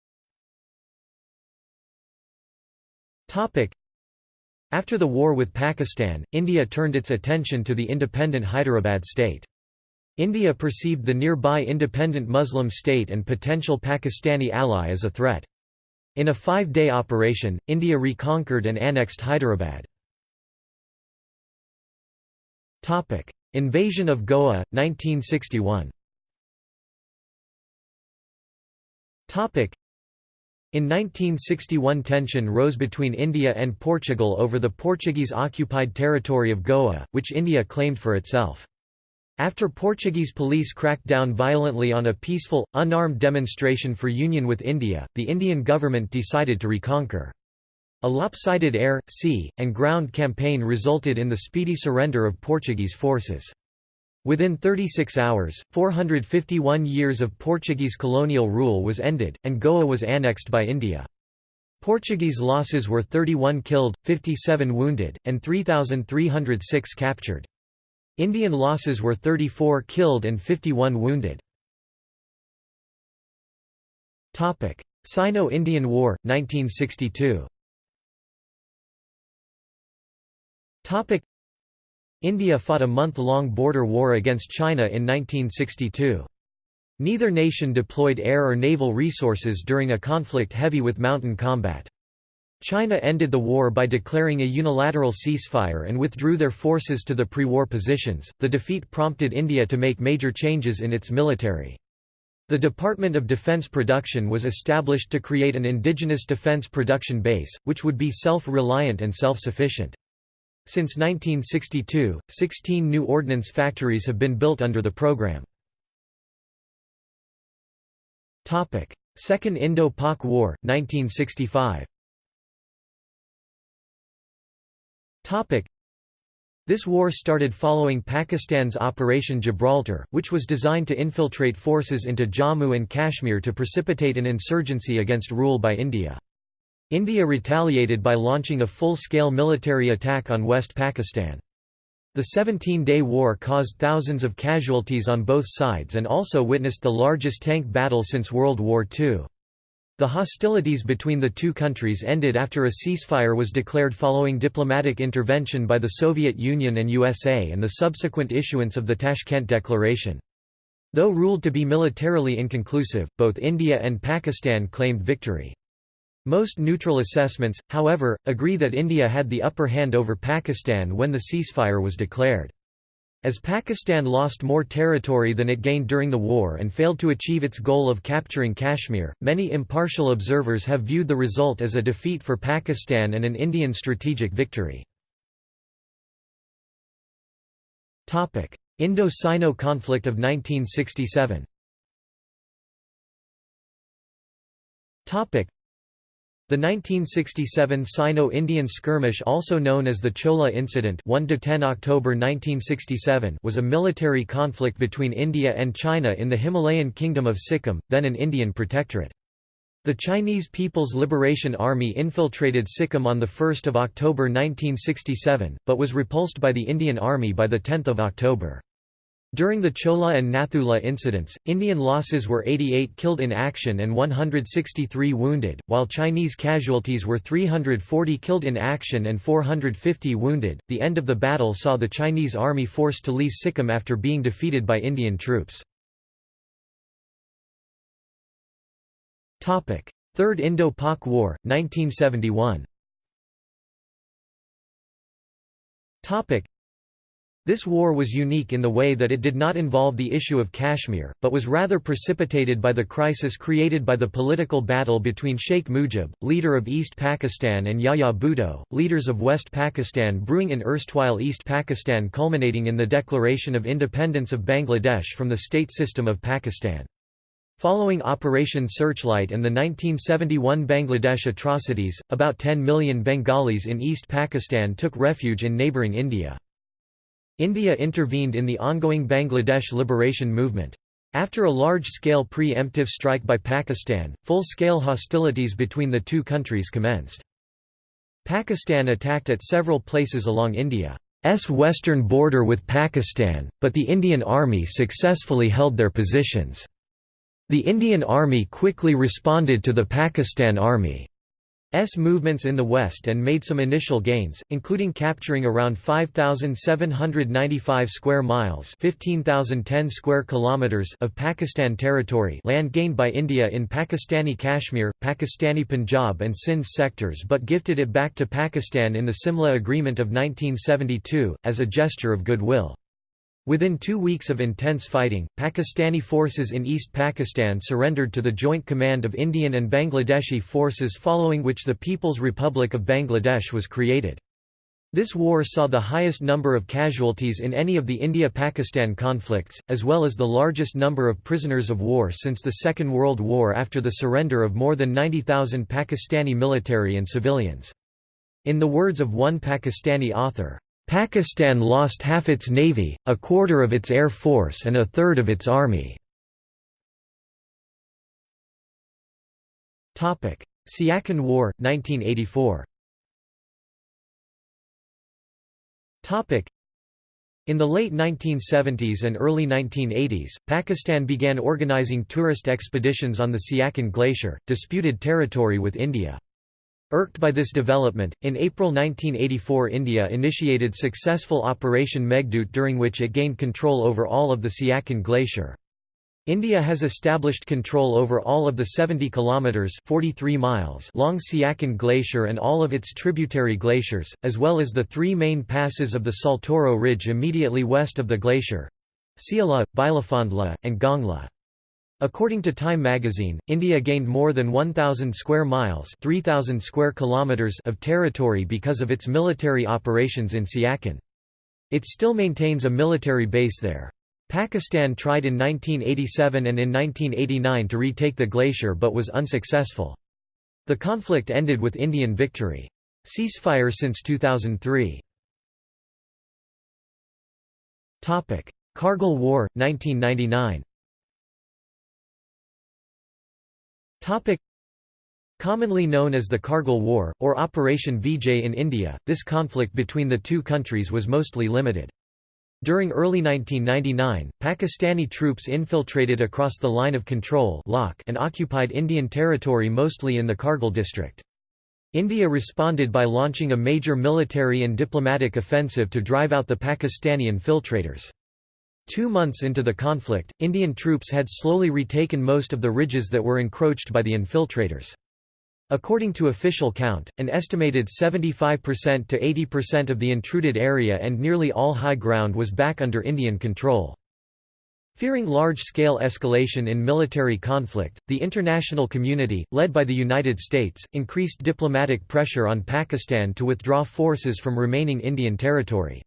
After the war with Pakistan, India turned its attention to the independent Hyderabad state. India perceived the nearby independent Muslim state and potential Pakistani ally as a threat. In a five-day operation, India reconquered and annexed Hyderabad. Invasion of Goa, 1961 in 1961 tension rose between India and Portugal over the Portuguese-occupied territory of Goa, which India claimed for itself. After Portuguese police cracked down violently on a peaceful, unarmed demonstration for union with India, the Indian government decided to reconquer. A lopsided air, sea, and ground campaign resulted in the speedy surrender of Portuguese forces. Within 36 hours, 451 years of Portuguese colonial rule was ended, and Goa was annexed by India. Portuguese losses were 31 killed, 57 wounded, and 3,306 captured. Indian losses were 34 killed and 51 wounded. Sino-Indian War, 1962 India fought a month-long border war against China in 1962. Neither nation deployed air or naval resources during a conflict heavy with mountain combat. China ended the war by declaring a unilateral ceasefire and withdrew their forces to the pre-war positions. The defeat prompted India to make major changes in its military. The Department of Defense Production was established to create an indigenous defense production base, which would be self-reliant and self-sufficient. Since 1962, 16 new ordnance factories have been built under the program. Second Indo-Pak War, 1965 this war started following Pakistan's Operation Gibraltar, which was designed to infiltrate forces into Jammu and Kashmir to precipitate an insurgency against rule by India. India retaliated by launching a full-scale military attack on West Pakistan. The 17-day war caused thousands of casualties on both sides and also witnessed the largest tank battle since World War II. The hostilities between the two countries ended after a ceasefire was declared following diplomatic intervention by the Soviet Union and USA and the subsequent issuance of the Tashkent Declaration. Though ruled to be militarily inconclusive, both India and Pakistan claimed victory. Most neutral assessments, however, agree that India had the upper hand over Pakistan when the ceasefire was declared. As Pakistan lost more territory than it gained during the war and failed to achieve its goal of capturing Kashmir, many impartial observers have viewed the result as a defeat for Pakistan and an Indian strategic victory. Indo-Sino conflict of 1967 the 1967 Sino-Indian skirmish also known as the Chola Incident 1 October 1967 was a military conflict between India and China in the Himalayan kingdom of Sikkim, then an Indian protectorate. The Chinese People's Liberation Army infiltrated Sikkim on 1 October 1967, but was repulsed by the Indian Army by 10 October. During the Chola and Nathula incidents, Indian losses were 88 killed in action and 163 wounded, while Chinese casualties were 340 killed in action and 450 wounded. The end of the battle saw the Chinese army forced to leave Sikkim after being defeated by Indian troops. Topic: Third Indo-Pak War, 1971 this war was unique in the way that it did not involve the issue of Kashmir, but was rather precipitated by the crisis created by the political battle between Sheikh Mujib, leader of East Pakistan and Yahya Bhutto, leaders of West Pakistan brewing in erstwhile East Pakistan culminating in the declaration of independence of Bangladesh from the state system of Pakistan. Following Operation Searchlight and the 1971 Bangladesh atrocities, about 10 million Bengalis in East Pakistan took refuge in neighbouring India. India intervened in the ongoing Bangladesh liberation movement. After a large-scale pre-emptive strike by Pakistan, full-scale hostilities between the two countries commenced. Pakistan attacked at several places along India's western border with Pakistan, but the Indian Army successfully held their positions. The Indian Army quickly responded to the Pakistan Army. S movements in the west and made some initial gains, including capturing around 5795 square miles, 15010 square kilometers of Pakistan territory, land gained by India in Pakistani Kashmir, Pakistani Punjab and Sindh sectors but gifted it back to Pakistan in the Simla Agreement of 1972 as a gesture of goodwill. Within two weeks of intense fighting, Pakistani forces in East Pakistan surrendered to the joint command of Indian and Bangladeshi forces following which the People's Republic of Bangladesh was created. This war saw the highest number of casualties in any of the India-Pakistan conflicts, as well as the largest number of prisoners of war since the Second World War after the surrender of more than 90,000 Pakistani military and civilians. In the words of one Pakistani author, Pakistan lost half its navy, a quarter of its air force and a third of its army. Siachen War, 1984 in the late 1970s and early 1980s, Pakistan began organizing tourist expeditions on the Siachen Glacier, disputed territory with India. Irked by this development, in April 1984 India initiated successful Operation Meghdoot during which it gained control over all of the Siachen Glacier. India has established control over all of the 70 kilometers (43 miles) long Siachen Glacier and all of its tributary glaciers, as well as the three main passes of the Saltoro Ridge immediately west of the glacier: Siala, Bilafondla, and Gongla. According to Time magazine, India gained more than 1,000 square miles 3,000 square kilometers of territory because of its military operations in Siachen. It still maintains a military base there. Pakistan tried in 1987 and in 1989 to retake the glacier but was unsuccessful. The conflict ended with Indian victory. Ceasefire since 2003. Kargil War, 1999 Topic Commonly known as the Kargil War, or Operation Vijay in India, this conflict between the two countries was mostly limited. During early 1999, Pakistani troops infiltrated across the Line of Control and occupied Indian territory mostly in the Kargil district. India responded by launching a major military and diplomatic offensive to drive out the Pakistani infiltrators. Two months into the conflict, Indian troops had slowly retaken most of the ridges that were encroached by the infiltrators. According to official count, an estimated 75% to 80% of the intruded area and nearly all high ground was back under Indian control. Fearing large-scale escalation in military conflict, the international community, led by the United States, increased diplomatic pressure on Pakistan to withdraw forces from remaining Indian territory.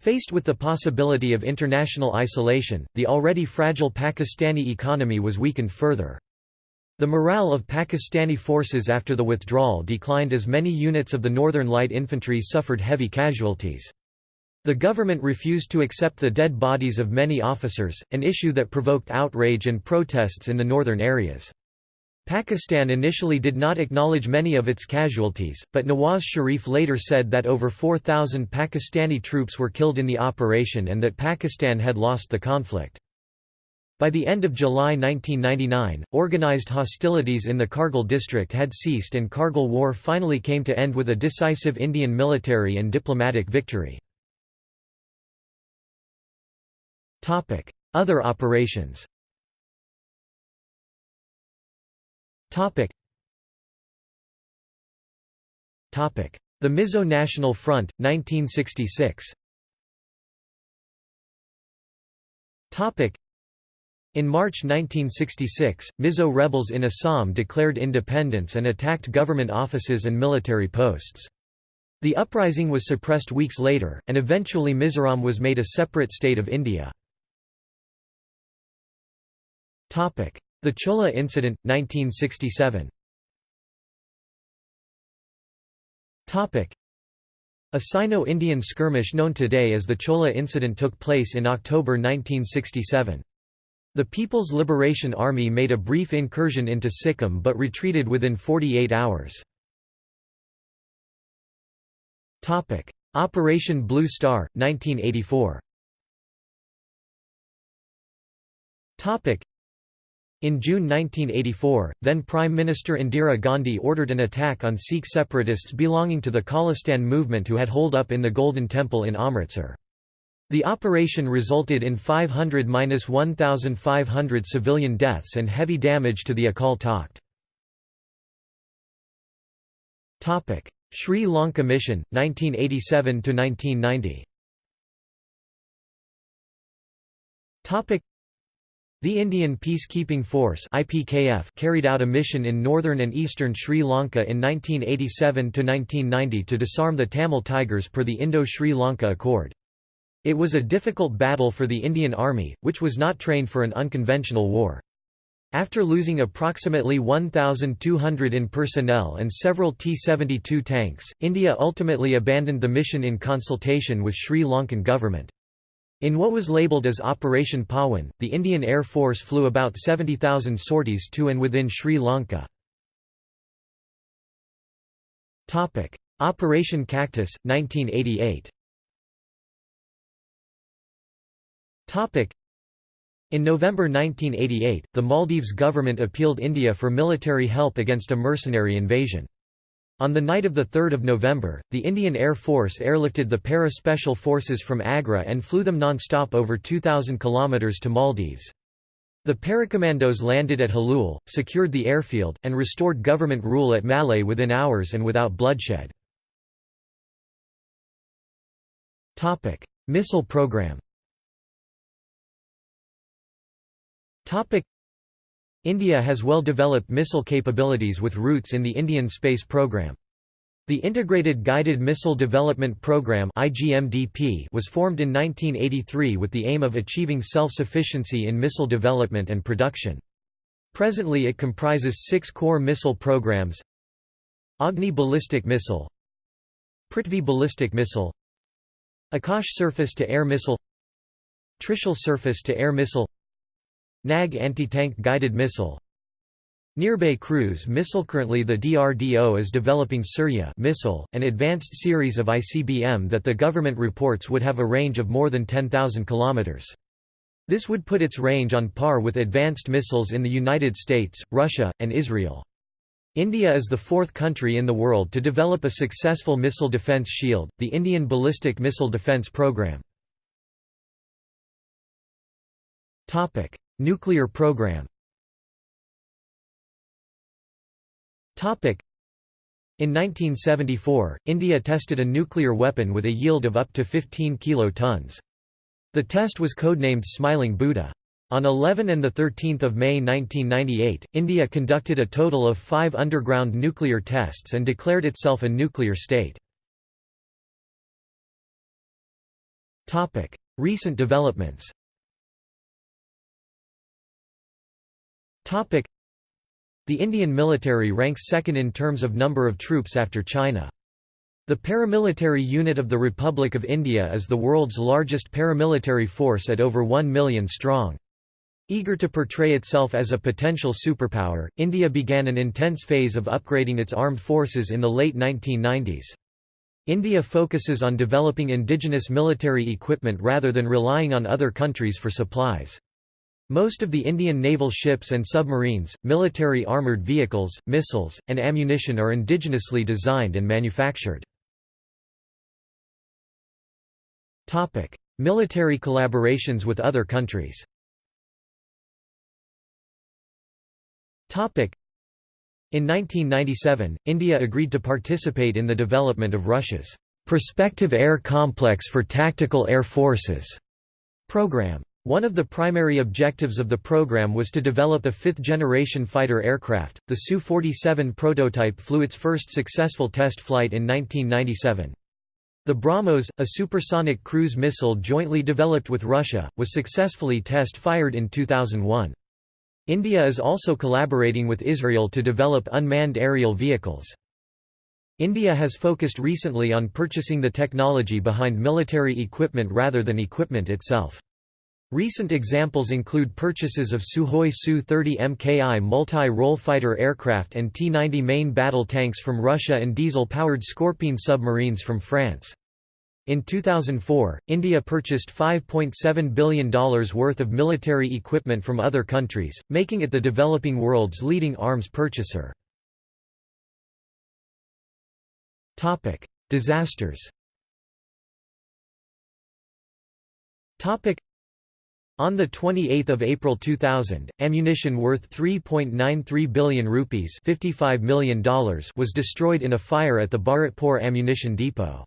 Faced with the possibility of international isolation, the already fragile Pakistani economy was weakened further. The morale of Pakistani forces after the withdrawal declined as many units of the Northern Light Infantry suffered heavy casualties. The government refused to accept the dead bodies of many officers, an issue that provoked outrage and protests in the northern areas. Pakistan initially did not acknowledge many of its casualties, but Nawaz Sharif later said that over 4,000 Pakistani troops were killed in the operation and that Pakistan had lost the conflict. By the end of July 1999, organized hostilities in the Kargil district had ceased and Kargil War finally came to end with a decisive Indian military and diplomatic victory. Other operations Topic. Topic. The Mizo National Front, 1966 Topic. In March 1966, Mizo rebels in Assam declared independence and attacked government offices and military posts. The uprising was suppressed weeks later, and eventually Mizoram was made a separate state of India. The Chola Incident, 1967 A Sino-Indian skirmish known today as the Chola Incident took place in October 1967. The People's Liberation Army made a brief incursion into Sikkim but retreated within 48 hours. Operation Blue Star, 1984 in June 1984, then Prime Minister Indira Gandhi ordered an attack on Sikh separatists belonging to the Khalistan movement who had holed up in the Golden Temple in Amritsar. The operation resulted in 500–1,500 civilian deaths and heavy damage to the Akal Takht. Sri Lanka Mission, 1987–1990 The Indian Peacekeeping Force IPKF carried out a mission in northern and eastern Sri Lanka in 1987–1990 to disarm the Tamil Tigers per the Indo-Sri Lanka Accord. It was a difficult battle for the Indian Army, which was not trained for an unconventional war. After losing approximately 1,200 in personnel and several T-72 tanks, India ultimately abandoned the mission in consultation with Sri Lankan government. In what was labelled as Operation Pawan, the Indian Air Force flew about 70,000 sorties to and within Sri Lanka. Operation Cactus, 1988 in November 1988, the Maldives government appealed India for military help against a mercenary invasion. On the night of 3 November, the Indian Air Force airlifted the para-special forces from Agra and flew them non-stop over 2,000 km to Maldives. The paracommandos landed at Halul, secured the airfield, and restored government rule at Malé within hours and without bloodshed. Missile program India has well-developed missile capabilities with roots in the Indian space program. The Integrated Guided Missile Development Program was formed in 1983 with the aim of achieving self-sufficiency in missile development and production. Presently it comprises six core missile programs Agni ballistic missile Prithvi ballistic missile Akash surface-to-air missile Trishul surface-to-air missile NAG anti-tank guided missile Nirbhay cruise missile Currently the DRDO is developing Surya missile, an advanced series of ICBM that the government reports would have a range of more than 10,000 kilometers This would put its range on par with advanced missiles in the United States, Russia, and Israel. India is the fourth country in the world to develop a successful missile defence shield, the Indian Ballistic Missile Defence Programme. Nuclear program in 1974, India tested a nuclear weapon with a yield of up to 15 kilotons. The test was codenamed Smiling Buddha. On 11 and 13 May 1998, India conducted a total of five underground nuclear tests and declared itself a nuclear state. Recent developments The Indian military ranks second in terms of number of troops after China. The paramilitary unit of the Republic of India is the world's largest paramilitary force at over 1 million strong. Eager to portray itself as a potential superpower, India began an intense phase of upgrading its armed forces in the late 1990s. India focuses on developing indigenous military equipment rather than relying on other countries for supplies. Most of the Indian naval ships and submarines, military armoured vehicles, missiles, and ammunition are indigenously designed and manufactured. Military collaborations with other countries in 1997, India agreed to participate in the development of Russia's Perspective Air Complex for Tactical Air Forces program. One of the primary objectives of the program was to develop a fifth-generation fighter aircraft. The Su-47 prototype flew its first successful test flight in 1997. The BrahMos, a supersonic cruise missile jointly developed with Russia, was successfully test-fired in 2001. India is also collaborating with Israel to develop unmanned aerial vehicles. India has focused recently on purchasing the technology behind military equipment rather than equipment itself. Recent examples include purchases of Sukhoi Su-30 Mki multi-role fighter aircraft and T-90 main battle tanks from Russia and diesel-powered Scorpene submarines from France. In 2004, India purchased $5.7 billion worth of military equipment from other countries, making it the developing world's leading arms purchaser. Disasters on 28 April 2000, ammunition worth 3.93 billion rupees $55 million was destroyed in a fire at the Bharatpur ammunition depot.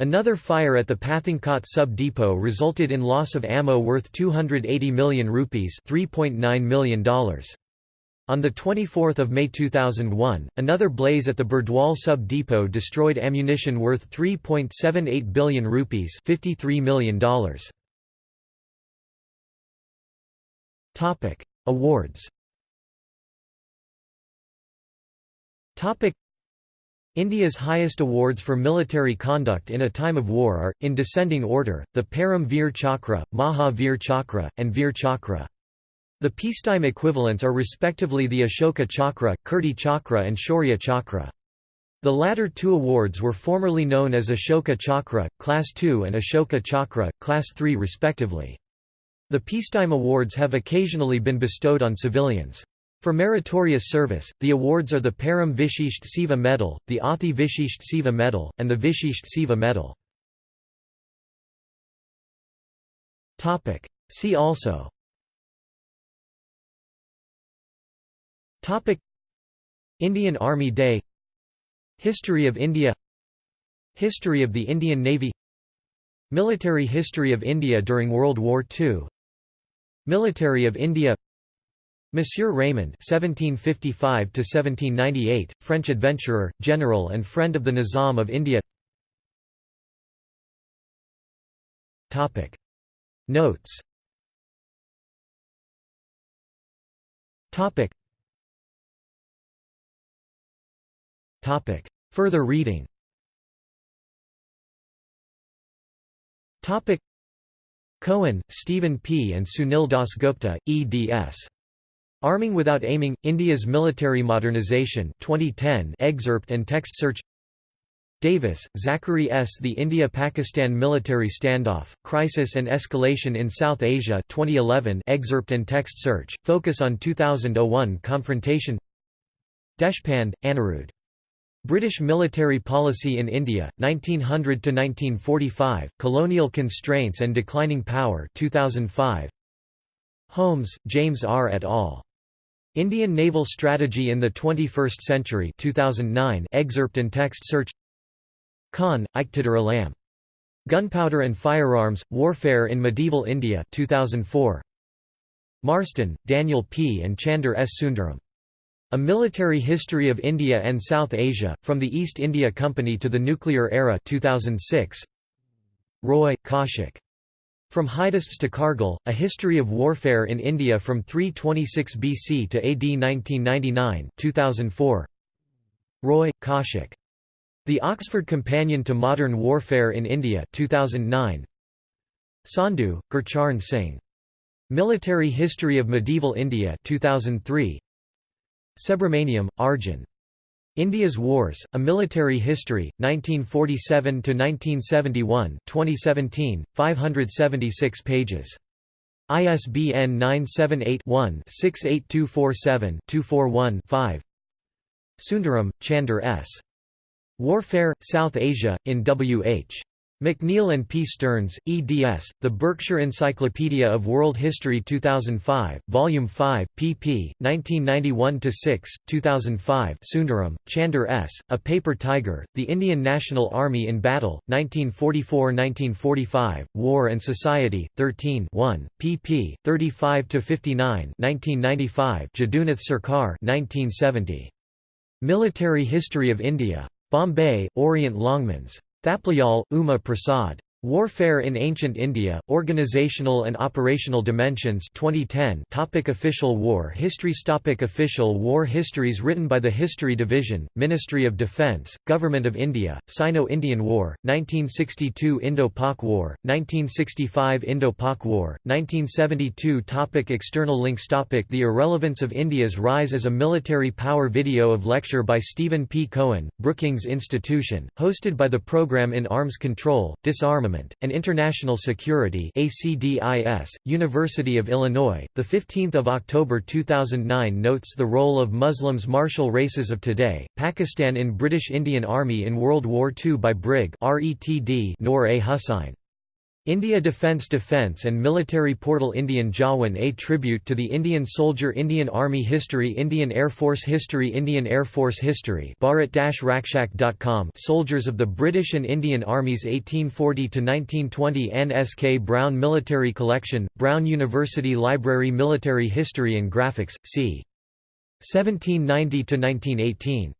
Another fire at the Pathankot sub-depot resulted in loss of ammo worth 280 million rupees $3.9 million. On 24 May 2001, another blaze at the Burdwal sub-depot destroyed ammunition worth 3.78 billion rupees $53 million. Awards India's highest awards for military conduct in a time of war are, in descending order, the Param Veer Chakra, Maha Veer Chakra, and Veer Chakra. The peacetime equivalents are respectively the Ashoka Chakra, Kirti Chakra and Shaurya Chakra. The latter two awards were formerly known as Ashoka Chakra, Class II and Ashoka Chakra, Class III respectively. The peacetime awards have occasionally been bestowed on civilians. For meritorious service, the awards are the Param Vishisht Seva Medal, the Ati Vishisht Seva Medal, and the Vishisht Seva Medal. See also. Indian Army Day. History of India. History of the Indian Navy. Military history of India during World War II Military of India Monsieur Raymond (1755–1798), French adventurer, general, and friend of the Nizam of India. Topic Notes. Topic. Topic. Further reading. Topic. Cohen, Stephen P. and Sunil Das Dasgupta, eds. Arming Without Aiming, India's Military Modernization 2010 excerpt and text search Davis, Zachary S. The India-Pakistan Military Standoff, Crisis and Escalation in South Asia 2011 excerpt and text search, focus on 2001 confrontation Deshpande, Anirudh. British Military Policy in India, 1900 to 1945, Colonial Constraints and Declining Power 2005. Holmes, James R. et al. Indian Naval Strategy in the 21st Century 2009 excerpt and text search Khan, Iqtidar Gunpowder and Firearms, Warfare in Medieval India 2004. Marston, Daniel P. and Chander S. Sundaram. A Military History of India and South Asia, From the East India Company to the Nuclear Era 2006. Roy, Kaushik. From Hydaspes to Kargil, A History of Warfare in India from 326 BC to AD 1999 2004. Roy, Kaushik. The Oxford Companion to Modern Warfare in India 2009. Sandhu, Gurcharan Singh. Military History of Medieval India 2003. Subramaniam, Arjun. India's Wars, A Military History, 1947–1971 2017, 576 pages. ISBN 978-1-68247-241-5 Sundaram, Chander S. Warfare, South Asia, in W.H. McNeill and P. Stearns, eds. The Berkshire Encyclopedia of World History 2005, Volume 5, pp. 1991–6, 2005 Sundaram, Chander S., A Paper Tiger, The Indian National Army in Battle, 1944–1945, War and Society, 13 1, pp. 35–59 1995 Jadunath Sarkar 1970. Military History of India. Bombay, Orient Longmans. Thapliyal, Uma Prasad. Warfare in Ancient India, Organizational and Operational Dimensions 2010 topic Official war histories topic Official war histories written by the History Division, Ministry of Defence, Government of India, Sino-Indian War, 1962 Indo-Pak War, 1965 Indo-Pak War, 1972 topic External links topic The Irrelevance of India's Rise as a Military Power Video of lecture by Stephen P. Cohen, Brookings Institution, hosted by the Program in Arms Control, Disarmament Armament, and International Security ACDIS, University of Illinois, 15 October 2009 notes the role of Muslims martial races of today, Pakistan in British Indian Army in World War II by Brig Retd Noor A. Hussain. India Defence Defence and Military Portal Indian Jawan A Tribute to the Indian Soldier Indian Army History Indian Air Force History Indian Air Force History Bharat-Rakshak.com Soldiers of the British and Indian Armies 1840–1920 N. S. K. Brown Military Collection, Brown University Library Military History and Graphics, c. 1790–1918